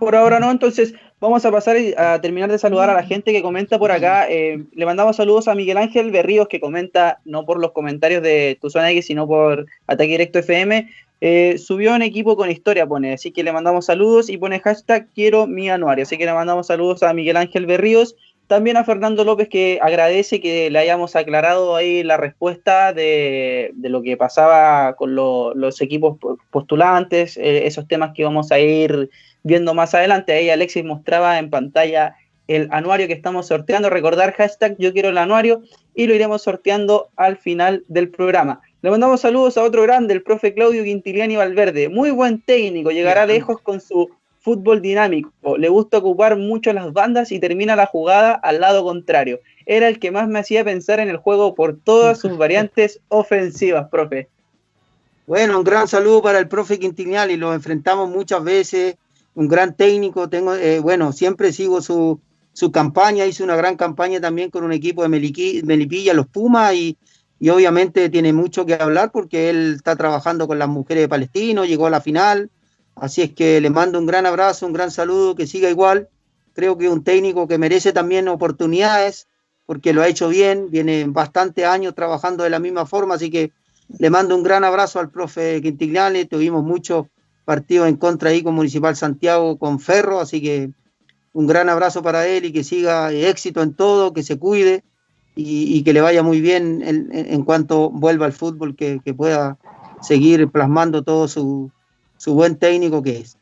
Por ahora no, entonces vamos a pasar a terminar de saludar a la gente que comenta por acá. Eh, le mandamos saludos a Miguel Ángel Berríos que comenta no por los comentarios de Tu Zona X, sino por Ataque Directo FM. Eh, subió un equipo con historia, pone, así que le mandamos saludos y pone hashtag quiero mi anuario. Así que le mandamos saludos a Miguel Ángel Berríos también a Fernando López que agradece que le hayamos aclarado ahí la respuesta de, lo que pasaba con los equipos postulantes, eh, esos temas que vamos a ir viendo más adelante. Ahí Alexis mostraba en pantalla el anuario que estamos sorteando. Recordar hashtag yo quiero el anuario y lo iremos sorteando al final del programa. Le mandamos saludos a otro grande, el profe Claudio Quintiliani Valverde. Muy buen técnico, llegará lejos con su fútbol dinámico, le gusta ocupar mucho las bandas y termina la jugada al lado contrario. Era el que más me hacía pensar en el juego por todas sus variantes [laughs] ofensivas, profe. Bueno, un gran saludo para el profe y lo enfrentamos muchas veces, un gran técnico, tengo, eh, bueno, siempre sigo su, su, campaña, hizo una gran campaña también con un equipo de Melipilla, los Pumas, y, y obviamente tiene mucho que hablar porque él está trabajando con las mujeres de Palestino, llegó a la final, Así es que le mando un gran abrazo, un gran saludo, que siga igual. Creo que un técnico que merece también oportunidades, porque lo ha hecho bien, viene bastante años trabajando de la misma forma, así que le mando un gran abrazo al profe Quintigliani, tuvimos muchos partidos en contra ahí con Municipal Santiago, con Ferro, así que un gran abrazo para él y que siga éxito en todo, que se cuide y, que le vaya muy bien en, cuanto vuelva al fútbol, que pueda seguir plasmando todo su, su buen técnico que es.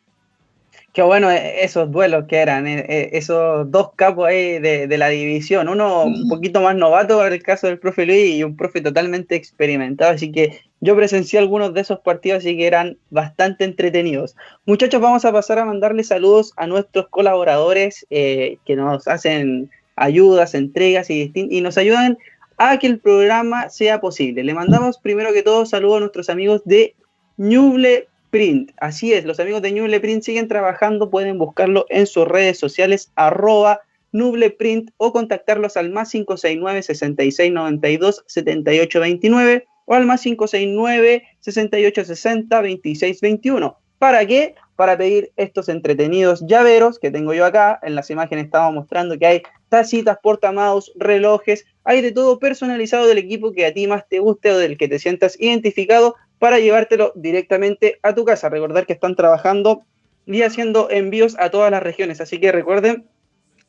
Qué bueno eh, esos duelos que eran, eh, eh, esos dos capos ahí de, la división, uno un poquito más novato en el caso del profe Luis y un profe totalmente experimentado, así que Yo presencié algunos de esos partidos, así que eran bastante entretenidos. Muchachos, vamos a pasar a mandarle saludos a nuestros colaboradores eh, que nos hacen ayudas, entregas y, y nos ayudan a que el programa sea posible. Le mandamos primero que todo saludos a nuestros amigos de Ñuble Print. Así es, los amigos de Ñuble Print siguen trabajando, pueden buscarlo en sus redes sociales, arroba Nubleprint o contactarlos al más 569 6692 7829 o al más 569 6860 2621. ¿Para qué? Para pedir estos entretenidos llaveros que tengo yo acá. En las imágenes estaba mostrando que hay tacitas, portamaus, relojes, hay de todo personalizado del equipo que a ti más te guste o del que te sientas identificado para llevártelo directamente a tu casa. Recordar que están trabajando y haciendo envíos a todas las regiones, así que recuerden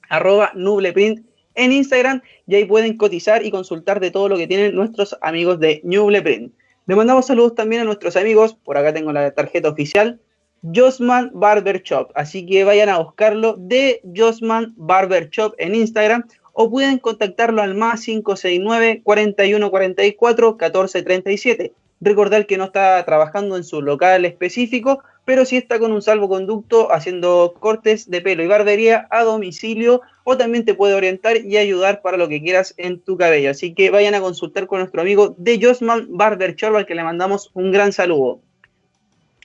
arroba nubleprint en Instagram y ahí pueden cotizar y consultar de todo lo que tienen nuestros amigos de Nubleprint. Le mandamos saludos también a nuestros amigos, por acá tengo la tarjeta oficial, Josman Barber Shop, así que vayan a buscarlo de Josman Barber Shop en Instagram o pueden contactarlo al más 569 4144 1437. Recordar que no está trabajando en su local específico, pero sí está con un salvoconducto haciendo cortes de pelo y barbería a domicilio o también te puede orientar y ayudar para lo que quieras en tu cabello. Así que vayan a consultar con nuestro amigo de Josman Barber Shop, al que le mandamos un gran saludo.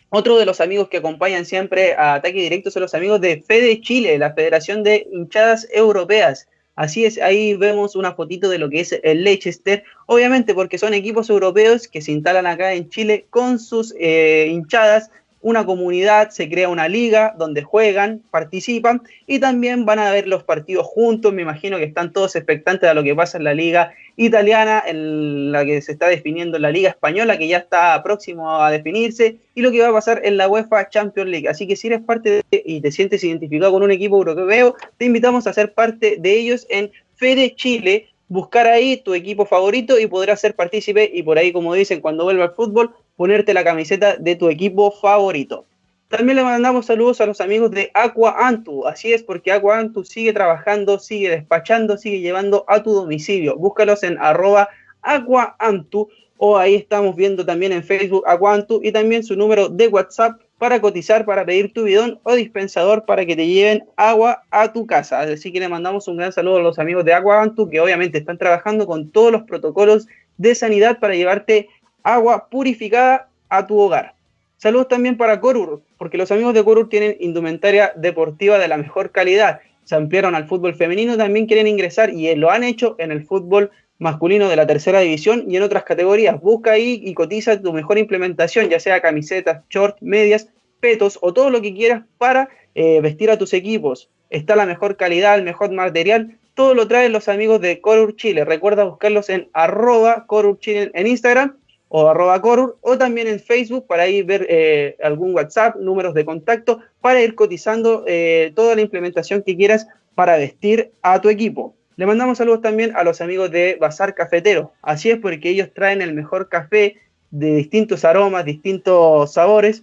Otro de los amigos que acompañan siempre a Ataque Directo son los amigos de Fede Chile, la Federación de Hinchadas Europeas. Así es, ahí vemos una fotito de lo que es el Leicester, obviamente porque son equipos europeos que se instalan acá en Chile con sus eh, hinchadas una comunidad, se crea una liga donde juegan, participan y también van a ver los partidos juntos. Me imagino que están todos expectantes a lo que pasa en la liga italiana, en la que se está definiendo la liga española, que ya está próximo a definirse, y lo que va a pasar en la UEFA Champions League. Así que si eres parte de, y te sientes identificado con un equipo europeo, te invitamos a ser parte de ellos en Fede Chile, buscar ahí tu equipo favorito y podrás ser partícipe y por ahí, como dicen, cuando vuelva al fútbol, ponerte la camiseta de tu equipo favorito. También le mandamos saludos a los amigos de Aqua Antu. Así es, porque Aqua Antu sigue trabajando, sigue despachando, sigue llevando a tu domicilio. Búscalos en arroba Aqua Antu o ahí estamos viendo también en Facebook Aqua Antu y también su número de WhatsApp para cotizar, para pedir tu bidón o dispensador para que te lleven agua a tu casa. Así que le mandamos un gran saludo a los amigos de Aqua Antu que obviamente están trabajando con todos los protocolos de sanidad para llevarte agua purificada a tu hogar. Saludos también para Corur, porque los amigos de Corur tienen indumentaria deportiva de la mejor calidad. Se ampliaron al fútbol femenino, también quieren ingresar y lo han hecho en el fútbol masculino de la tercera división y en otras categorías. Busca ahí y cotiza tu mejor implementación, ya sea camisetas, shorts, medias, petos o todo lo que quieras para eh, vestir a tus equipos. Está la mejor calidad, el mejor material. Todo lo traen los amigos de Corur Chile. Recuerda buscarlos en arroba Corur Chile en Instagram o arroba corur, o también en Facebook para ir ver eh, algún WhatsApp, números de contacto, para ir cotizando eh, toda la implementación que quieras para vestir a tu equipo. Le mandamos saludos también a los amigos de Bazar Cafetero. Así es porque ellos traen el mejor café de distintos aromas, distintos sabores,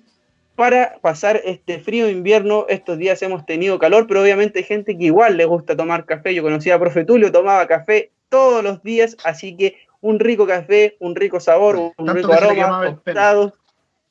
para pasar este frío invierno. Estos días hemos tenido calor, pero obviamente hay gente que igual le gusta tomar café. Yo conocía a Profe Tulio, tomaba café todos los días, así que un rico café, un rico sabor, un rico aroma,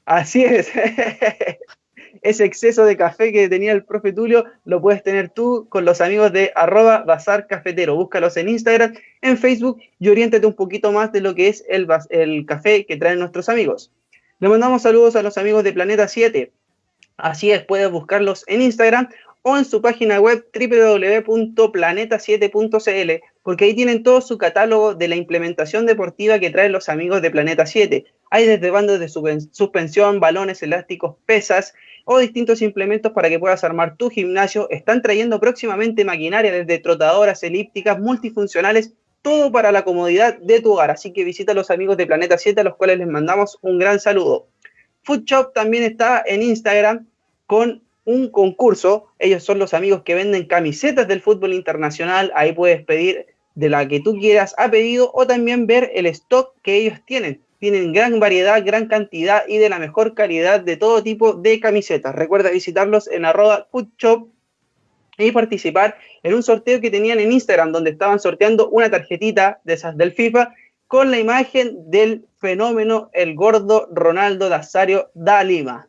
Así es. [laughs] Ese exceso de café que tenía el profe Tulio lo puedes tener tú con los amigos de arroba bazar cafetero. Búscalos en Instagram, en Facebook y oriéntate un poquito más de lo que es el, el café que traen nuestros amigos. Le mandamos saludos a los amigos de Planeta 7. Así es, puedes buscarlos en Instagram o en su página web www.planeta7.cl, porque ahí tienen todo su catálogo de la implementación deportiva que traen los amigos de Planeta 7. Hay desde bandos de suspensión, balones elásticos, pesas o distintos implementos para que puedas armar tu gimnasio. Están trayendo próximamente maquinaria desde trotadoras, elípticas, multifuncionales, todo para la comodidad de tu hogar. Así que visita a los amigos de Planeta 7, a los cuales les mandamos un gran saludo. Food Shop también está en Instagram con un concurso. Ellos son los amigos que venden camisetas del fútbol internacional. Ahí puedes pedir de la que tú quieras a pedido o también ver el stock que ellos tienen. Tienen gran variedad, gran cantidad y de la mejor calidad de todo tipo de camisetas. Recuerda visitarlos en arroba foodshop y participar en un sorteo que tenían en Instagram donde estaban sorteando una tarjetita de esas del FIFA con la imagen del fenómeno el gordo Ronaldo Nazario da Lima.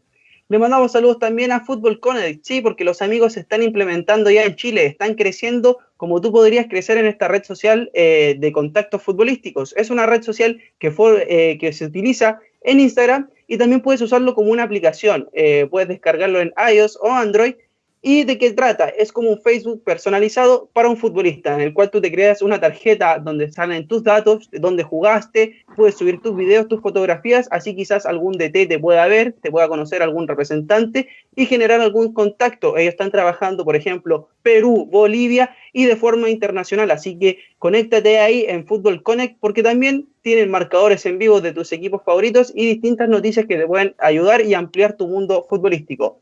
Le mandamos saludos también a Fútbol Connect, sí, porque los amigos se están implementando ya en Chile, están creciendo como tú podrías crecer en esta red social eh, de contactos futbolísticos. Es una red social que, fue, eh, que se utiliza en Instagram y también puedes usarlo como una aplicación. Eh, puedes descargarlo en iOS o Android ¿Y de qué trata? Es como un Facebook personalizado para un futbolista, en el cual tú te creas una tarjeta donde salen tus datos, donde jugaste, puedes subir tus videos, tus fotografías, así quizás algún DT te pueda ver, te pueda conocer algún representante y generar algún contacto. Ellos están trabajando, por ejemplo, Perú, Bolivia y de forma internacional, así que conéctate ahí en Fútbol Connect porque también tienen marcadores en vivo de tus equipos favoritos y distintas noticias que te pueden ayudar y ampliar tu mundo futbolístico.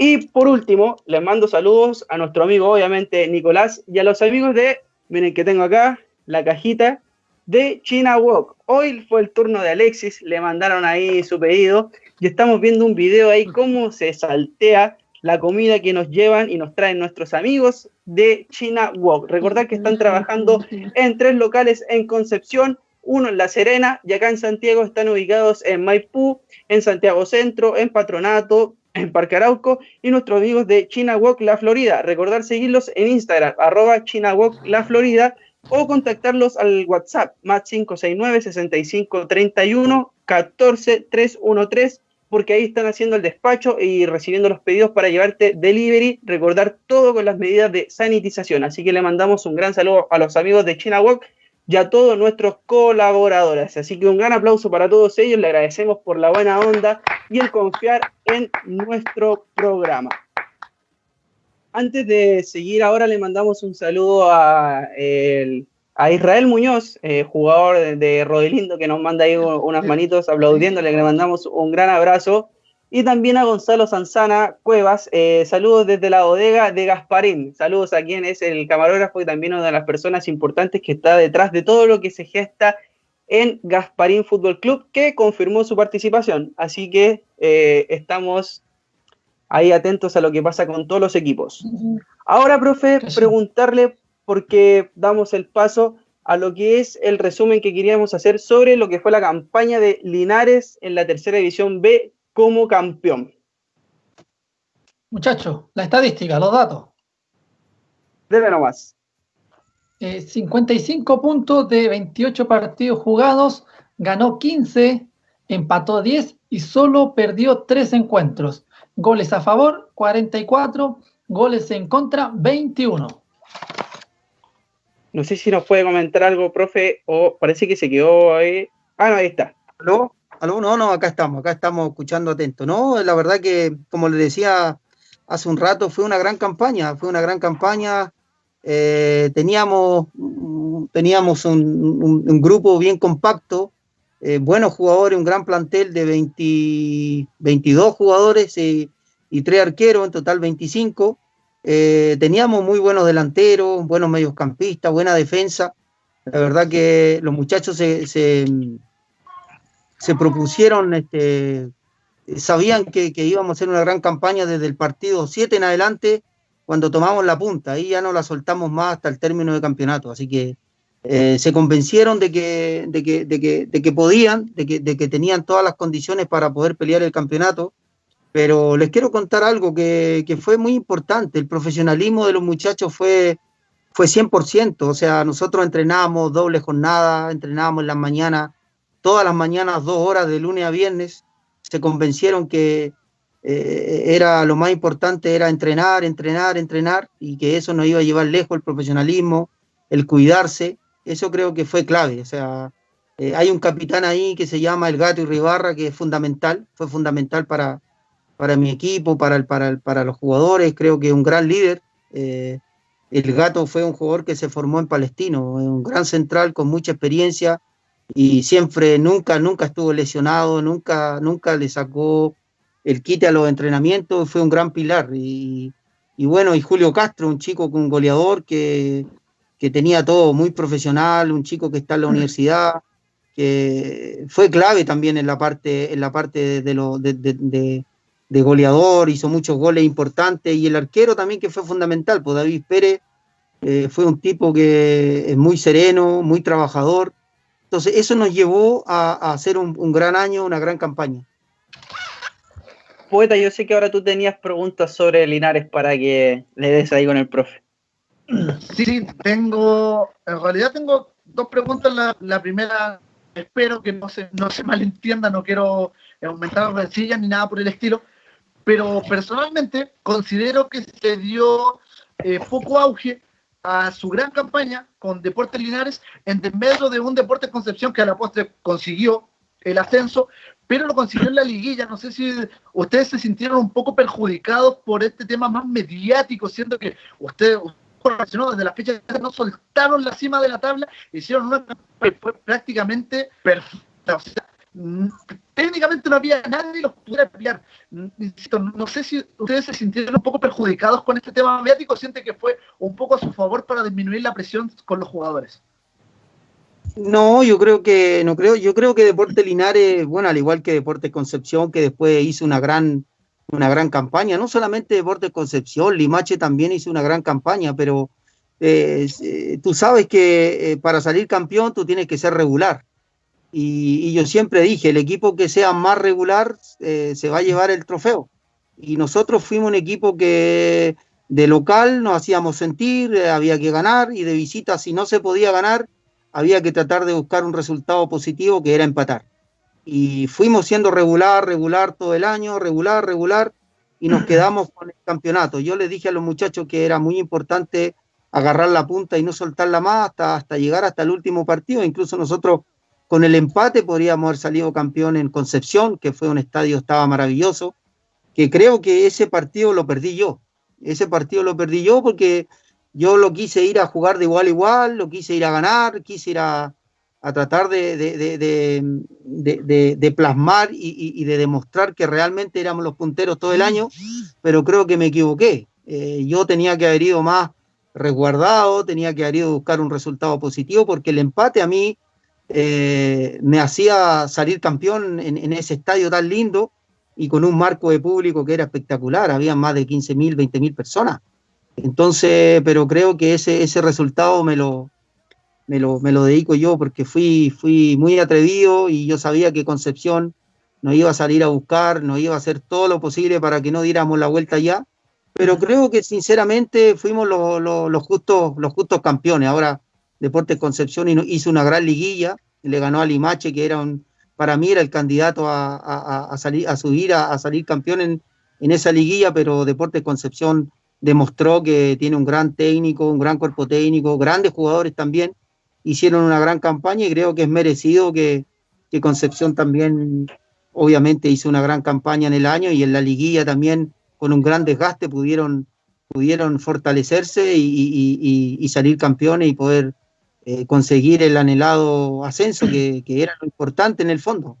Y por último, les mando saludos a nuestro amigo, obviamente, Nicolás, y a los amigos de, miren que tengo acá, la cajita de China Walk. Hoy fue el turno de Alexis, le mandaron ahí su pedido y estamos viendo un video ahí cómo se saltea la comida que nos llevan y nos traen nuestros amigos de China Walk. Recordad que están trabajando en tres locales en Concepción, uno en La Serena y acá en Santiago están ubicados en Maipú, en Santiago Centro, en Patronato, en Parque Arauco y nuestros amigos de China Walk La Florida. Recordar seguirlos en Instagram, arroba China Walk La Florida o contactarlos al WhatsApp, más 569 6531 14313 porque ahí están haciendo el despacho y recibiendo los pedidos para llevarte delivery, recordar todo con las medidas de sanitización. Así que le mandamos un gran saludo a los amigos de China Walk y a todos nuestros colaboradores. Así que un gran aplauso para todos ellos, le agradecemos por la buena onda y el confiar en nuestro programa. Antes de seguir, ahora le mandamos un saludo a, Israel Muñoz, eh, jugador de, de Rodelindo, que nos manda ahí unas manitos aplaudiéndole, le mandamos un gran abrazo y también a Gonzalo Sanzana Cuevas. Eh, saludos desde la bodega de Gasparín. Saludos a quien es el camarógrafo y también una de las personas importantes que está detrás de todo lo que se gesta en Gasparín Fútbol Club, que confirmó su participación. Así que eh, estamos ahí atentos a lo que pasa con todos los equipos. Ahora, profe, preguntarle, porque damos el paso a lo que es el resumen que queríamos hacer sobre lo que fue la campaña de Linares en la tercera división B como campeón. Muchachos, la estadística, los datos. Debe nomás. 55 eh, puntos de 28 partidos jugados, ganó 15, empató 10 y solo perdió 3 encuentros. Goles a favor, 44, goles en contra, 21. No sé si nos puede comentar algo, profe, o parece que se quedó ahí. Ah, no, ahí está. ¿Aló? No, no, acá estamos, acá estamos escuchando atento. No, la verdad que, como le decía hace un rato, fue una gran campaña, fue una gran campaña. Eh, teníamos teníamos un, grupo bien compacto, eh, buenos jugadores, un gran plantel de 22 jugadores y, tres arqueros, en total 25. Eh, teníamos muy buenos delanteros, buenos mediocampistas, buena defensa. La verdad que los muchachos se propusieron, este, sabían que, íbamos a hacer una gran campaña desde el partido 7 en adelante, cuando tomamos la punta, ahí ya no la soltamos más hasta el término del campeonato, así que eh, se convencieron de que, de que, de que, de que podían, de que, de que, tenían todas las condiciones para poder pelear el campeonato, pero les quiero contar algo que, que fue muy importante, el profesionalismo de los muchachos fue, fue 100%, o sea, nosotros entrenábamos doble jornada, entrenábamos en las mañanas, todas las mañanas, dos horas de lunes a viernes, se convencieron que eh, era lo más importante, era entrenar, entrenar, entrenar, y que eso nos iba a llevar lejos el profesionalismo, el cuidarse, eso creo que fue clave, o sea, eh, hay un capitán ahí que se llama El Gato y Ribarra, que es fundamental, fue fundamental para, para mi equipo, para, el, para, para los jugadores, creo que es un gran líder. Eh, el Gato fue un jugador que se formó en Palestino, un gran central con mucha experiencia, y siempre, nunca, nunca estuvo lesionado, nunca, nunca le sacó el quite a los entrenamientos, fue un gran pilar. Y, bueno, y Julio Castro, un chico con goleador que, tenía todo muy profesional, un chico que está en la universidad, que fue clave también en la parte, en la parte de, lo, de, goleador, hizo muchos goles importantes, y el arquero también que fue fundamental, pues David Pérez eh, fue un tipo que es muy sereno, muy trabajador, Entonces, eso nos llevó a, hacer un, gran año, una gran campaña. Poeta, yo sé que ahora tú tenías preguntas sobre Linares para que le des ahí con el profe. Sí, tengo, en realidad tengo dos preguntas. La, primera, espero que no se, no se malentienda, no quiero aumentar rencillas ni nada por el estilo, pero personalmente considero que se dio eh, poco auge a su gran campaña con Deportes Linares en medio de un Deportes Concepción que a la postre consiguió el ascenso, pero lo consiguió en la liguilla. No sé si ustedes se sintieron un poco perjudicados por este tema más mediático, siendo que ustedes desde la fecha no soltaron la cima de la tabla, hicieron una fue prácticamente perfecta. O sea, técnicamente no había nadie que los pudiera pelear. no sé si ustedes se sintieron un poco perjudicados con este tema mediático, siente que fue un poco a su favor para disminuir la presión con los jugadores. No, yo creo que no creo, yo creo que Deporte Linares, bueno, al igual que Deporte Concepción, que después hizo una gran una gran campaña, no solamente Deporte Concepción, Limache también hizo una gran campaña, pero eh, eh, tú sabes que eh, para salir campeón tú tienes que ser regular. Y, yo siempre dije, el equipo que sea más regular se va a llevar el trofeo. Y nosotros fuimos un equipo que de local nos hacíamos sentir, había que ganar, y de visita si no se podía ganar, había que tratar de buscar un resultado positivo que era empatar y fuimos siendo regular, regular todo el año, regular, regular, y nos [clears throat] quedamos con el campeonato. Yo les dije a los muchachos que era muy importante agarrar la punta y no soltarla más hasta, hasta llegar hasta el último partido. Incluso nosotros con el empate podríamos haber salido campeón en Concepción, que fue un estadio, estaba maravilloso, que creo que ese partido lo perdí yo. Ese partido lo perdí yo porque yo lo quise ir a jugar de igual a igual, lo quise ir a ganar, quise ir a, a tratar de, de, plasmar y, de demostrar que realmente éramos los punteros todo el año, pero creo que me equivoqué. Eh, yo tenía que haber ido más resguardado, tenía que haber ido a buscar un resultado positivo, porque el empate a mí eh, me hacía salir campeón en, ese estadio tan lindo y con un marco de público que era espectacular, había más de 15.000, 20.000 personas. Entonces, pero creo que ese, ese resultado me lo, me lo, me lo dedico yo porque fui, fui muy atrevido y yo sabía que Concepción nos iba a salir a buscar, nos iba a hacer todo lo posible para que no diéramos la vuelta ya, pero creo que sinceramente fuimos los, los, justos, los justos campeones. Ahora Deportes Concepción hizo una gran liguilla, le ganó a Limache, que era un, para mí era el candidato a, salir, a subir, a, salir campeón en, esa liguilla, pero Deportes Concepción demostró que tiene un gran técnico, un gran cuerpo técnico, grandes jugadores también, hicieron una gran campaña y creo que es merecido que, Concepción también, obviamente, hizo una gran campaña en el año y en la liguilla también, con un gran desgaste, pudieron, pudieron fortalecerse y, salir campeones y poder eh, conseguir el anhelado ascenso, que, que era lo importante en el fondo.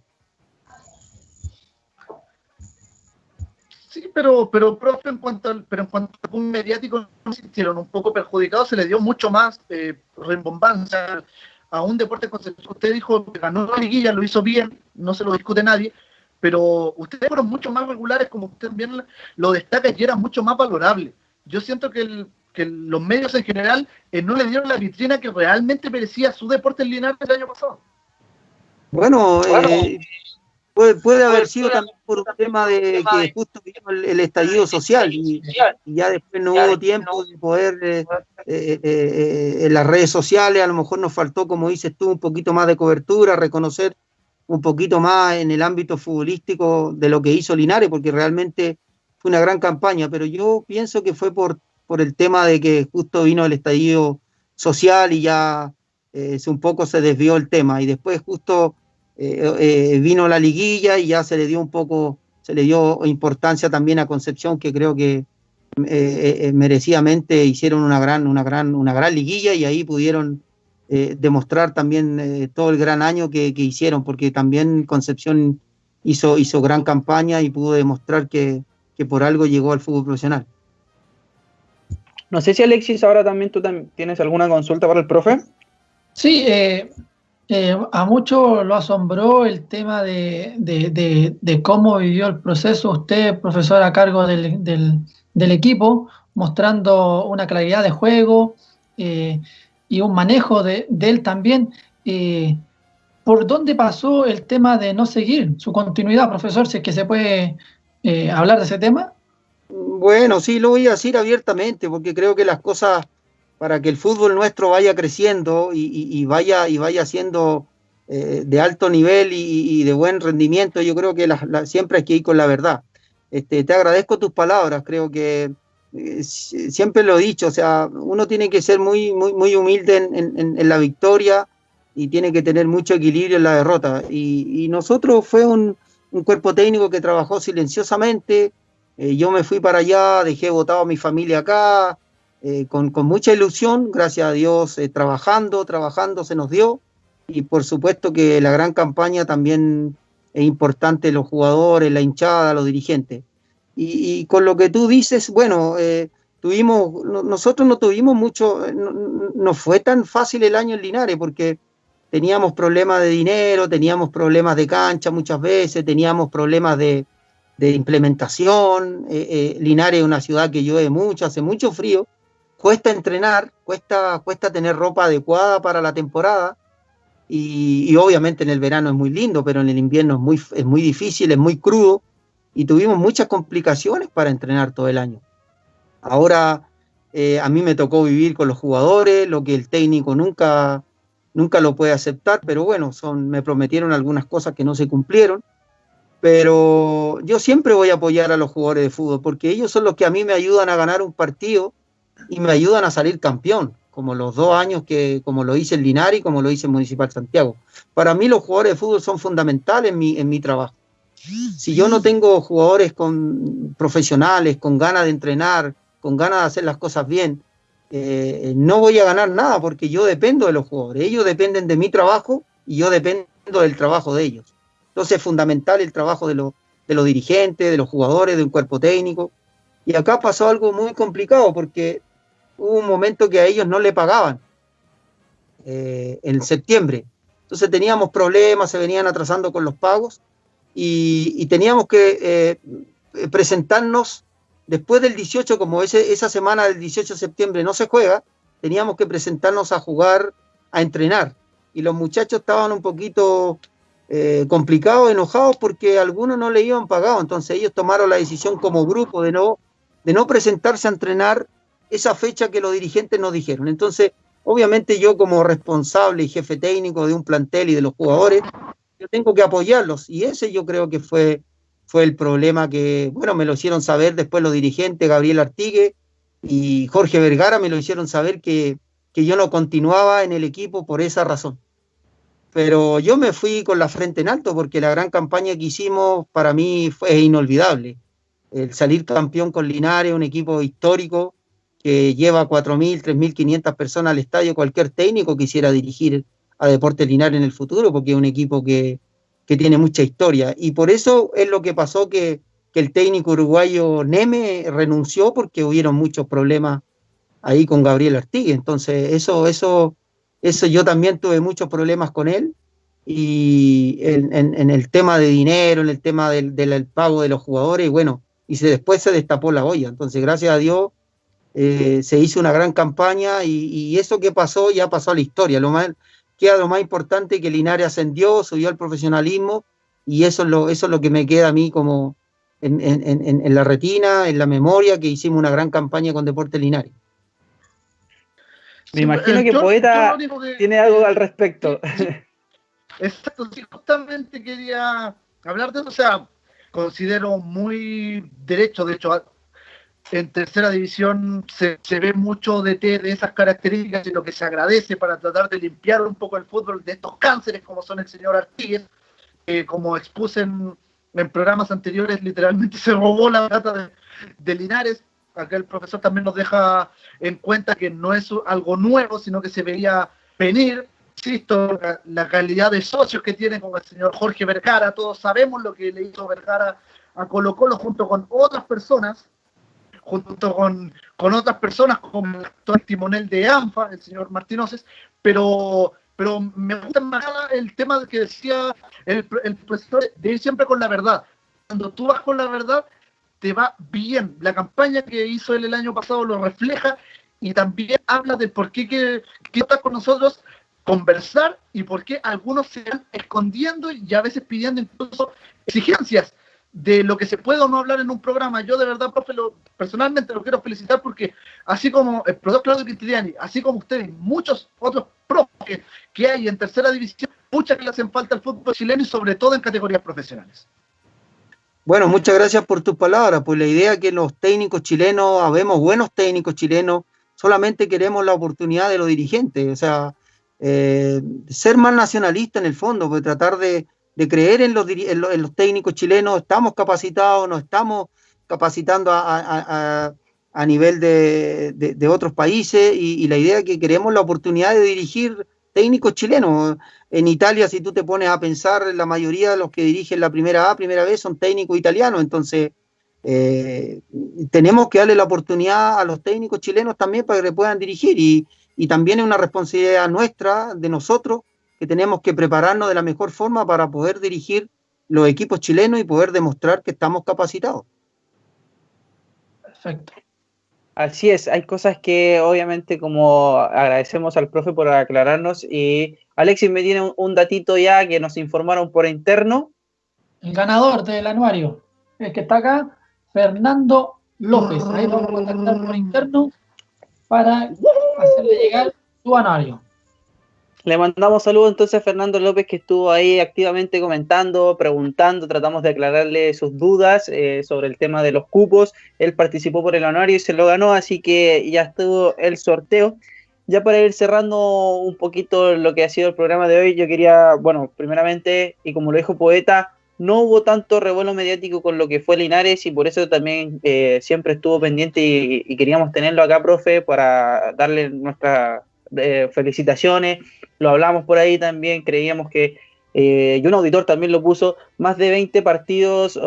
Sí, pero, pero profe, en cuanto al, pero en cuanto un mediático no se hicieron un poco perjudicados, se le dio mucho más eh, a un deporte conceptual. Usted dijo que ganó la liguilla, lo hizo bien, no se lo discute nadie, pero ustedes fueron mucho más regulares, como usted bien lo destaca, y era mucho más valorable. Yo siento que, los medios en general eh, no le dieron la vitrina que realmente merecía su deporte en Linares el año pasado. Bueno, eh, Puede, haber sido también por un tema de que justo vino el, estallido social y, ya después no hubo tiempo de poder eh, eh, eh, en las redes sociales, a lo mejor nos faltó, como dices tú, un poquito más de cobertura, reconocer un poquito más en el ámbito futbolístico de lo que hizo Linares, porque realmente fue una gran campaña, pero yo pienso que fue por, por el tema de que justo vino el estallido social y ya un poco se desvió el tema y después justo eh, eh, vino la liguilla y ya se le dio un poco, se le dio importancia también a Concepción, que creo que eh, merecidamente hicieron una gran, una, gran, una gran liguilla y ahí pudieron demostrar también todo el gran año que, hicieron, porque también Concepción hizo, hizo gran campaña y pudo demostrar que, que por algo llegó al fútbol profesional. No sé si Alexis ahora también tú tienes alguna consulta para el profe. Sí, eh, eh, a muchos lo asombró el tema de, cómo vivió el proceso usted, profesor a cargo del, equipo, mostrando una claridad de juego eh, y un manejo de, él también. Eh, ¿por dónde pasó el tema de no seguir su continuidad, profesor? Si es que se puede eh, hablar de ese tema. Bueno, sí, lo voy a decir abiertamente, porque creo que las cosas para que el fútbol nuestro vaya creciendo y, vaya y vaya siendo eh, de alto nivel y, de buen rendimiento, yo creo que siempre hay que ir con la verdad. Este, te agradezco tus palabras, creo que eh, siempre lo he dicho, o sea, uno tiene que ser muy, muy, muy humilde en, la victoria y tiene que tener mucho equilibrio en la derrota. Y, nosotros fue un, cuerpo técnico que trabajó silenciosamente, eh, yo me fui para allá, dejé votado a mi familia acá, eh, con, mucha ilusión, gracias a Dios, trabajando, trabajando se nos dio. Y por supuesto que la gran campaña también es importante, los jugadores, la hinchada, los dirigentes. Y, con lo que tú dices, bueno, eh, tuvimos, nosotros no tuvimos mucho, eh, no, fue tan fácil el año en Linares porque teníamos problemas de dinero, teníamos problemas de cancha muchas veces, teníamos problemas de, implementación. Eh, Linares es una ciudad que llueve mucho, hace mucho frío, cuesta entrenar, cuesta, cuesta tener ropa adecuada para la temporada. Y, obviamente en el verano es muy lindo, pero en el invierno es muy, es muy difícil, es muy crudo y tuvimos muchas complicaciones para entrenar todo el año. Ahora eh, a mí me tocó vivir con los jugadores, lo que el técnico nunca, nunca lo puede aceptar, pero bueno, son, me prometieron algunas cosas que no se cumplieron. Pero yo siempre voy a apoyar a los jugadores de fútbol porque ellos son los que a mí me ayudan a ganar un partido y me ayudan a salir campeón, como los dos años que, como lo hice en Linares y como lo hice en Municipal Santiago. Para mí los jugadores de fútbol son fundamentales en mi, en mi trabajo. Si yo no tengo jugadores con, profesionales, con ganas de entrenar, con ganas de hacer las cosas bien, eh, no voy a ganar nada porque yo dependo de los jugadores. Ellos dependen de mi trabajo y yo dependo del trabajo de ellos. Entonces es fundamental el trabajo de, los dirigentes, de los jugadores, de un cuerpo técnico. Y acá pasó algo muy complicado porque hubo un momento que a ellos no le pagaban eh, en septiembre. Entonces teníamos problemas, se venían atrasando con los pagos y, teníamos que eh, presentarnos después del 18, como ese, esa semana del 18 de septiembre no se juega, teníamos que presentarnos a jugar, a entrenar. Y los muchachos estaban un poquito eh, complicados, enojados, porque algunos no le iban pagado. Entonces ellos tomaron la decisión como grupo de no, de no presentarse a entrenar esa fecha que los dirigentes nos dijeron. Entonces, obviamente yo como responsable y jefe técnico de un plantel y de los jugadores, yo tengo que apoyarlos. Y ese yo creo que fue, fue el problema que, bueno, me lo hicieron saber después los dirigentes, Gabriel Artigue y Jorge Vergara, me lo hicieron saber que, que yo no continuaba en el equipo por esa razón. Pero yo me fui con la frente en alto porque la gran campaña que hicimos para mí fue inolvidable. El salir campeón con Linares, un equipo histórico que lleva 4.000, 3.500 personas al estadio, cualquier técnico quisiera dirigir a Deportes Linares en el futuro, porque es un equipo que, tiene mucha historia. Y por eso es lo que pasó que, el técnico uruguayo Neme renunció porque hubieron muchos problemas ahí con Gabriel Artigue. Entonces, eso, eso, eso yo también tuve muchos problemas con él. Y en, el tema de dinero, en el tema del, pago de los jugadores, y bueno, y se, después se destapó la olla. Entonces, gracias a Dios, eh, se hizo una gran campaña y, eso que pasó ya pasó a la historia. Lo más, queda lo más importante que Linares ascendió, subió al profesionalismo y eso es lo, eso es lo que me queda a mí como en, la retina, en la memoria, que hicimos una gran campaña con Deportes Linares. Me imagino que Poeta tiene algo al respecto. Exacto, sí, justamente quería hablar de eso, o sea, considero muy derecho, de hecho, en tercera división se, ve mucho de, de esas características y lo que se agradece para tratar de limpiar un poco el fútbol de estos cánceres como son el señor Artigues, que como expuse en, programas anteriores, literalmente [laughs] se robó la plata de, Linares. Acá el profesor también nos deja en cuenta que no es algo nuevo, sino que se veía venir. Insisto, la, calidad de socios que tiene con el señor Jorge Vergara, todos sabemos lo que le hizo Vergara a Colo Colo junto con otras personas junto con, otras personas como el actual timonel de ANFA, el señor Martínez, pero, pero me gusta más el tema que decía el, profesor de ir siempre con la verdad. Cuando tú vas con la verdad, te va bien. La campaña que hizo él el año pasado lo refleja y también habla de por qué que, que estás con nosotros conversar y por qué algunos se van escondiendo y a veces pidiendo incluso exigencias de lo que se puede o no hablar en un programa. Yo de verdad, profe, lo, personalmente lo quiero felicitar porque así como el profesor Claudio Quintiliani, así como ustedes, muchos otros profes que, hay en tercera división, muchas que le hacen falta al fútbol chileno y sobre todo en categorías profesionales. Bueno, muchas gracias por tus palabras. Pues la idea es que los técnicos chilenos, habemos buenos técnicos chilenos, solamente queremos la oportunidad de los dirigentes. O sea, eh, ser más nacionalista en el fondo, pues tratar de, creer en los, los, técnicos chilenos, estamos capacitados, nos estamos capacitando a, nivel de, otros países y, la idea que queremos la oportunidad de dirigir técnicos chilenos. En Italia, si tú te pones a pensar, la mayoría de los que dirigen la primera A, primera vez, son técnicos italianos, entonces eh, tenemos que darle la oportunidad a los técnicos chilenos también para que puedan dirigir y, y también es una responsabilidad nuestra, de nosotros, que tenemos que prepararnos de la mejor forma para poder dirigir los equipos chilenos y poder demostrar que estamos capacitados. Perfecto. Así es, hay cosas que obviamente como agradecemos al profe por aclararnos y Alexis me tiene un, datito ya que nos informaron por interno. El ganador del anuario, el que está acá, Fernando López. Ahí vamos a contactar por interno para hacerle llegar su anuario. Le mandamos saludos entonces a Fernando López que estuvo ahí activamente comentando, preguntando, tratamos de aclararle sus dudas eh, sobre el tema de los cupos. Él participó por el anuario y se lo ganó, así que ya estuvo el sorteo. Ya para ir cerrando un poquito lo que ha sido el programa de hoy, yo quería, bueno, primeramente, y como lo dijo Poeta, no hubo tanto revuelo mediático con lo que fue Linares y por eso también eh, siempre estuvo pendiente y, queríamos tenerlo acá, profe, para darle nuestras eh, felicitaciones. Lo hablamos por ahí también, creíamos que, eh, y un auditor también lo puso, más de 20 partidos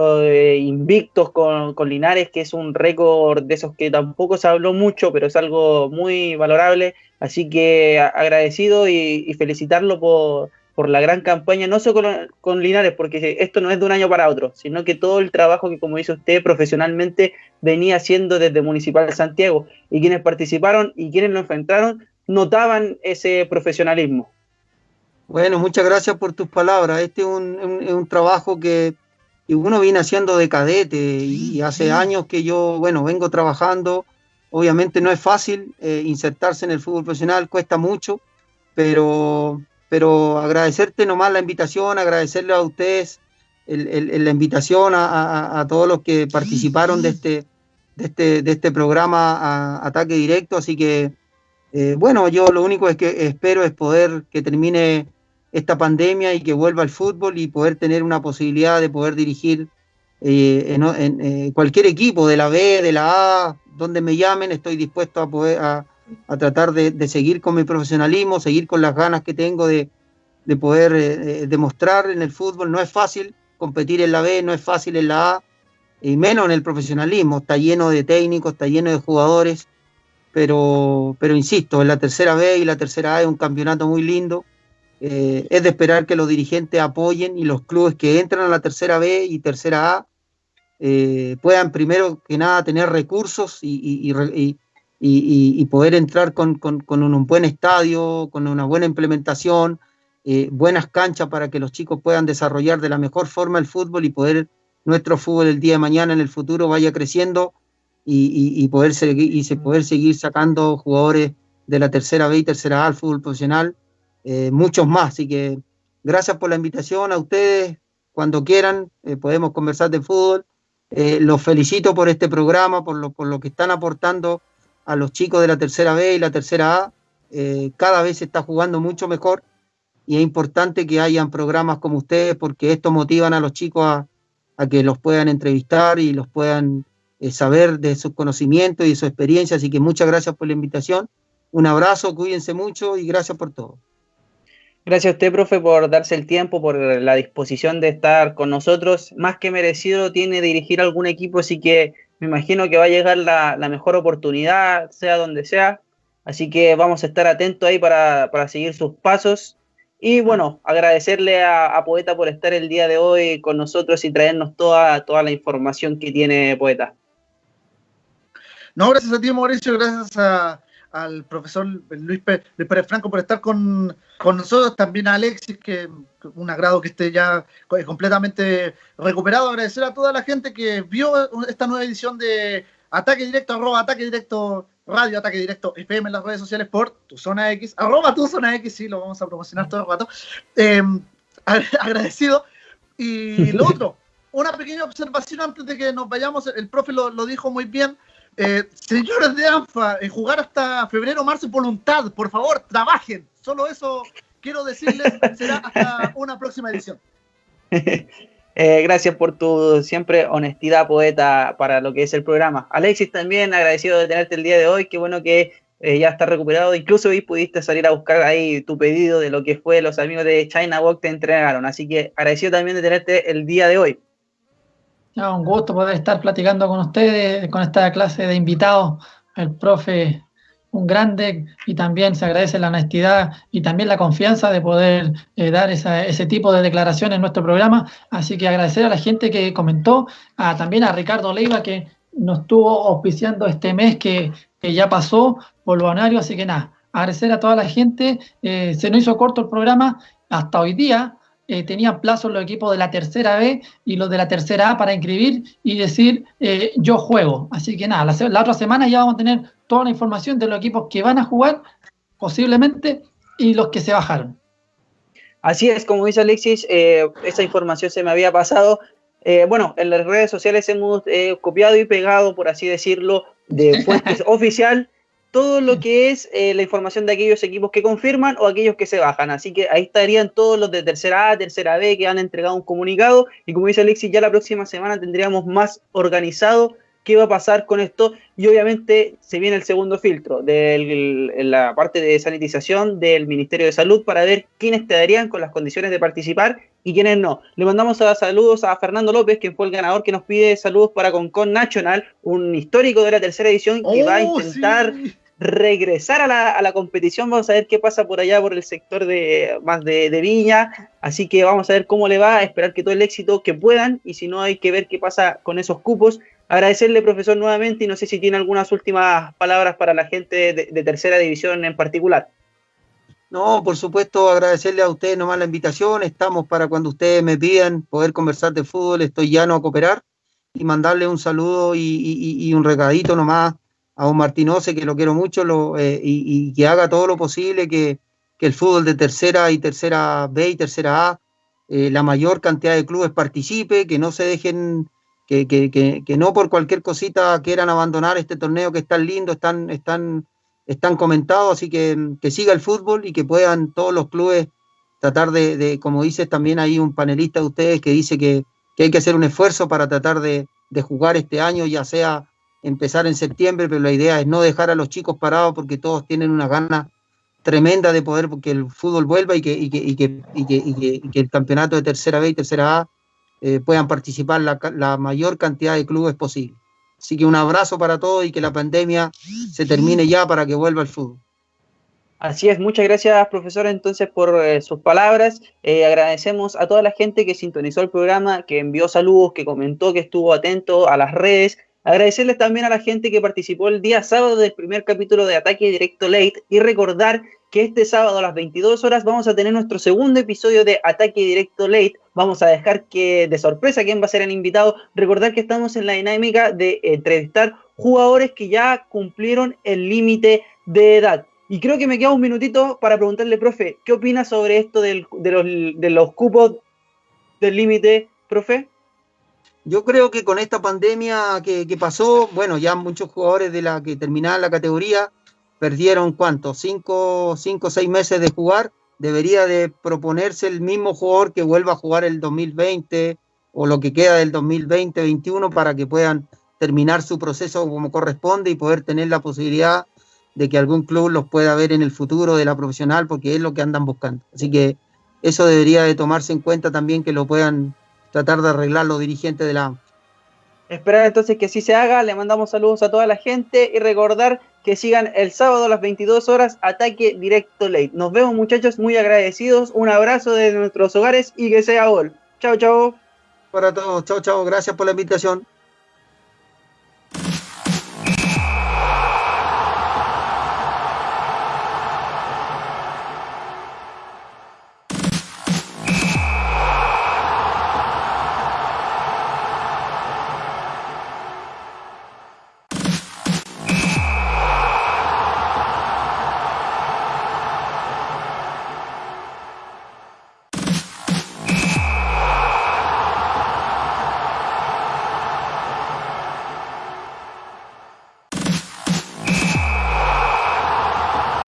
invictos con, Linares, que es un récord de esos que tampoco se habló mucho, pero es algo muy valorable. Así que agradecido y felicitarlo por por la gran campaña, no solo con, Linares, porque esto no es de un año para otro, sino que todo el trabajo que, como dice usted, profesionalmente venía haciendo desde Municipal de Santiago y quienes participaron y quienes lo enfrentaron notaban ese profesionalismo. Bueno, muchas gracias por tus palabras. Este es un, trabajo que, uno viene haciendo de cadete y hace años que yo, bueno, vengo trabajando. Obviamente no es fácil eh, insertarse en el fútbol profesional, cuesta mucho, pero pero agradecerte nomás la invitación, agradecerle a ustedes la invitación a, todos los que participaron de este, de este, de este programa Ataque Directo, así que eh, bueno, yo lo único es que espero es poder que termine esta pandemia y que vuelva el fútbol y poder tener una posibilidad de poder dirigir eh, en, eh, cualquier equipo de la B, de la A, donde me llamen, estoy dispuesto a poder a, tratar de, seguir con mi profesionalismo, seguir con las ganas que tengo de, poder eh, eh, demostrar en el fútbol. No es fácil competir en la B, no es fácil en la A, y menos en el profesionalismo. Está lleno de técnicos, está lleno de jugadores, pero, pero insisto, en la tercera B y la tercera A es un campeonato muy lindo. Eh, es de esperar que los dirigentes apoyen y los clubes que entran a la tercera B y tercera A puedan primero que nada tener recursos y, y, poder entrar con, un buen estadio, con una buena implementación, eh, buenas canchas para que los chicos puedan desarrollar de la mejor forma el fútbol y poder nuestro fútbol el día de mañana en el futuro vaya creciendo y, poder, seguir, y poder seguir sacando jugadores de la tercera B y tercera A al fútbol profesional, eh, muchos más. Así que gracias por la invitación a ustedes. Cuando quieran, eh, podemos conversar de fútbol. los felicito por este programa, por lo, por lo que están aportando a los chicos de la tercera B y la tercera A. Eh, cada vez se está jugando mucho mejor y es importante que hayan programas como ustedes porque esto motivan a los chicos a, que los puedan entrevistar y los puedan eh, saber de sus conocimientos y de su experiencia. Así que muchas gracias por la invitación. Un abrazo, cuídense mucho y gracias por todo. Gracias a usted, profe, por darse el tiempo, por la disposición de estar con nosotros. Más que merecido tiene dirigir algún equipo, así que me imagino que va a llegar la, mejor oportunidad, sea donde sea. Así que vamos a estar atentos ahí para, seguir sus pasos. Y bueno, agradecerle a, Poeta por estar el día de hoy con nosotros y traernos toda, toda la información que tiene Poeta. No, gracias a ti, Mauricio, gracias a, al profesor Luis Pérez, Franco por estar con, nosotros, también a Alexis, que un agrado que esté ya completamente recuperado. Agradecer a toda la gente que vio esta nueva edición de Ataque Directo, arroba Ataque Directo Radio, Ataque Directo FM en las redes sociales por Tu Zona X, arroba Tu Zona X, sí, lo vamos a promocionar todo el rato. Em, agradecido. Y lo otro, [laughs] una pequeña observación antes de que nos vayamos, el profe lo, dijo muy bien. Eh, señores de ANFA, eh, jugar hasta febrero, marzo, voluntad, por favor, trabajen. Solo eso quiero decirles, [laughs] será hasta una próxima edición. [laughs] Eh, gracias por tu siempre honestidad, poeta, para lo que es el programa. Alexis, también agradecido de tenerte el día de hoy. Qué bueno que ya está recuperado. Incluso hoy pudiste salir a buscar ahí tu pedido de lo que fue los amigos de China Walk te entregaron. Así que agradecido también de tenerte el día de hoy un gusto poder estar platicando con ustedes, con esta clase de invitados, el profe, un grande, y también se agradece la honestidad y también la confianza de poder eh, dar ese tipo de declaraciones en nuestro programa. Así que agradecer a la gente que comentó, a, también a Ricardo Leiva que nos estuvo auspiciando este mes que, ya pasó por así que nada, agradecer a toda la gente, eh, se nos hizo corto el programa. Hasta hoy día, eh, tenían plazo los equipos de la tercera B y los de la tercera A para inscribir y decir eh, yo juego. Así que nada, la, otra semana ya vamos a tener toda la información de los equipos que van a jugar posiblemente y los que se bajaron. Así es, como dice Alexis, eh, esa información se me había pasado. bueno, en las redes sociales hemos copiado y pegado, por así decirlo, de [laughs] fuentes oficial todo lo que es eh, la información de aquellos equipos que confirman o aquellos que se bajan. Así que ahí estarían todos los de tercera A, tercera B que han entregado un comunicado. Y como dice Alexis, ya la próxima semana tendríamos más organizado qué va a pasar con esto. Y obviamente se viene el segundo filtro de la parte de sanitización del Ministerio de Salud para ver quiénes te darían con las condiciones de participar y quiénes no. Le mandamos a saludos a Fernando López, quien fue el ganador que nos pide saludos para Concon National, un histórico de la tercera edición que va a oh, intentar regresar a la, a la, competición. Vamos a ver qué pasa por allá, por el sector de más de, Viña. Así que vamos a ver cómo le va, esperar que todo el éxito que puedan. Y si no, hay que ver qué pasa con esos cupos. Agradecerle, profesor, nuevamente. Y no sé si tiene algunas últimas palabras para la gente de, tercera división en particular. No, por supuesto, agradecerle a ustedes nomás la invitación. Estamos para cuando ustedes me pidan poder conversar de fútbol. Estoy llano a cooperar y mandarle un saludo y, y un regadito nomás a un Martinose, que lo quiero mucho, eh, y, que haga todo lo posible que, el fútbol de tercera y tercera B y tercera A, eh, la mayor cantidad de clubes participe, que no se dejen, que, que, que, no por cualquier cosita quieran abandonar este torneo que es tan lindo, están, están, están comentados, así que, que siga el fútbol y que puedan todos los clubes tratar de, de como dice también ahí un panelista de ustedes que dice que, hay que hacer un esfuerzo para tratar de, de jugar este año, ya sea empezar en septiembre, pero la idea es no dejar a los chicos parados porque todos tienen una gana tremenda de poder que el fútbol vuelva y que, y que, y que, y que, el campeonato de tercera B y tercera A eh, puedan participar la, la, mayor cantidad de clubes posible. Así que un abrazo para todos y que la pandemia se termine ya para que vuelva el fútbol. Así es, muchas gracias profesor entonces por eh, sus palabras. Eh, agradecemos a toda la gente que sintonizó el programa, que envió saludos, que comentó, que estuvo atento a las redes. Agradecerles también a la gente que participó el día sábado del primer capítulo de Ataque Directo Late y recordar que este sábado a las 22 horas vamos a tener nuestro segundo episodio de Ataque Directo Late. Vamos a dejar que de sorpresa quién va a ser el invitado. Recordar que estamos en la dinámica de entrevistar jugadores que ya cumplieron el límite de edad. Y creo que me queda un minutito para preguntarle, profe, ¿qué opina sobre esto de, los, de los cupos del límite, profe? Yo creo que con esta pandemia que, pasó, bueno, ya muchos jugadores de la que terminaban la categoría perdieron cuánto, cinco, o seis meses de jugar. Debería de proponerse el mismo jugador que vuelva a jugar el 2020 o lo que queda del 2020-21 para que puedan terminar su proceso como corresponde y poder tener la posibilidad de que algún club los pueda ver en el futuro de la profesional porque es lo que andan buscando. Así que eso debería de tomarse en cuenta también que lo puedan tratar de arreglar los dirigentes de la Esperar entonces que así se haga, le mandamos saludos a toda la gente y recordar que sigan el sábado a las 22 horas Ataque Directo Late. Nos vemos muchachos, muy agradecidos, un abrazo de nuestros hogares y que sea gol. Chao, chao. Para todos, chao, chao, gracias por la invitación.